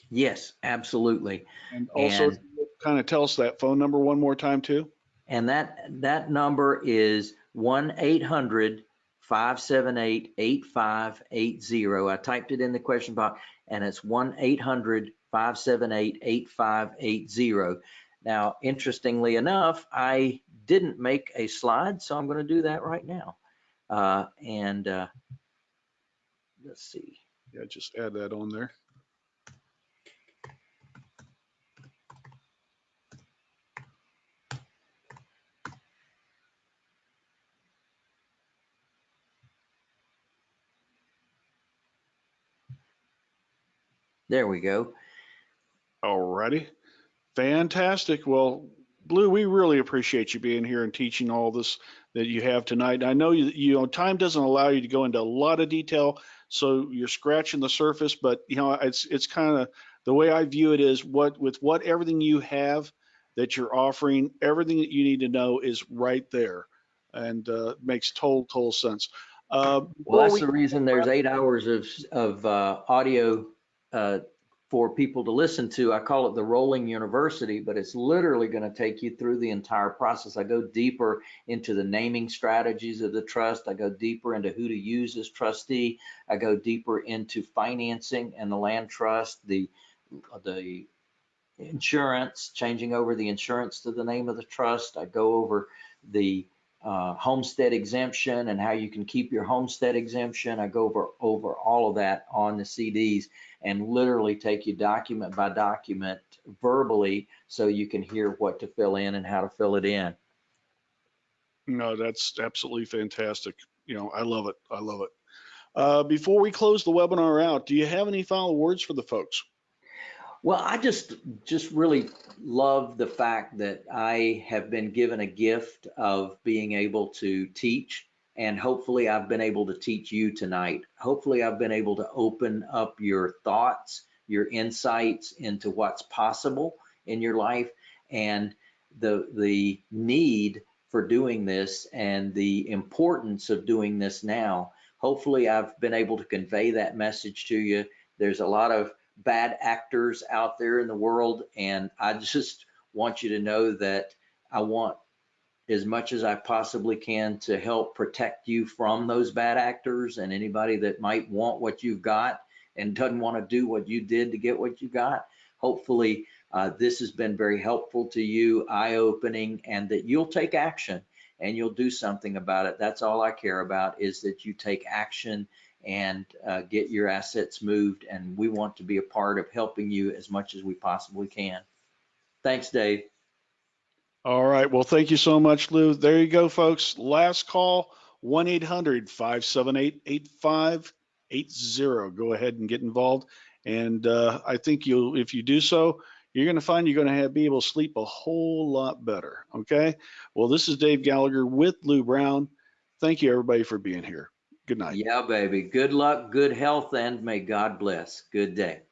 Yes, absolutely. And also And- kind of tell us that phone number one more time too? And that, that number is 1-800-578-8580. I typed it in the question box and it's 1-800-578-8580. Now, interestingly enough, I didn't make a slide, so I'm going to do that right now. Uh, and uh, let's see. Yeah, just add that on there. There we go. Alrighty. Fantastic. Well, Lou, we really appreciate you being here and teaching all this that you have tonight. I know you, you know time doesn't allow you to go into a lot of detail, so you're scratching the surface. But you know, it's it's kind of the way I view it is what with what everything you have that you're offering, everything that you need to know is right there, and uh, makes total total sense. Uh, Well, that's we- the reason there's eight hours of, of uh, audio uh, for people to listen to. I call it the rolling university, but it's literally going to take you through the entire process. I go deeper into the naming strategies of the trust. I go deeper into who to use as trustee. I go deeper into financing and the land trust, the, the insurance, changing over the insurance to the name of the trust. I go over the uh, homestead exemption and how you can keep your homestead exemption. I go over, over all of that on the CDs and literally take you document by document verbally so you can hear what to fill in and how to fill it in. No, that's absolutely fantastic. You know, I love it. I love it. Uh, before we close the webinar out, do you have any final words for the folks? Well, I just just really love the fact that I have been given a gift of being able to teach and hopefully I've been able to teach you tonight. Hopefully I've been able to open up your thoughts, your insights into what's possible in your life and the the need for doing this and the importance of doing this now. Hopefully I've been able to convey that message to you. There's a lot of bad actors out there in the world. And I just want you to know that I want as much as I possibly can to help protect you from those bad actors and anybody that might want what you've got and doesn't want to do what you did to get what you got. Hopefully, uh, this has been very helpful to you, eye opening, and that you'll take action and you'll do something about it. That's all I care about is that you take action and uh, get your assets moved. And we want to be a part of helping you as much as we possibly can. Thanks, Dave. All right. Well, thank you so much, Lou. There you go, folks. Last call 1 800 578 8580. Go ahead and get involved. And uh, I think you'll, if you do so, you're going to find you're going to have, be able to sleep a whole lot better. Okay. Well, this is Dave Gallagher with Lou Brown. Thank you, everybody, for being here. Good night. Yeah, baby. Good luck, good health, and may God bless. Good day.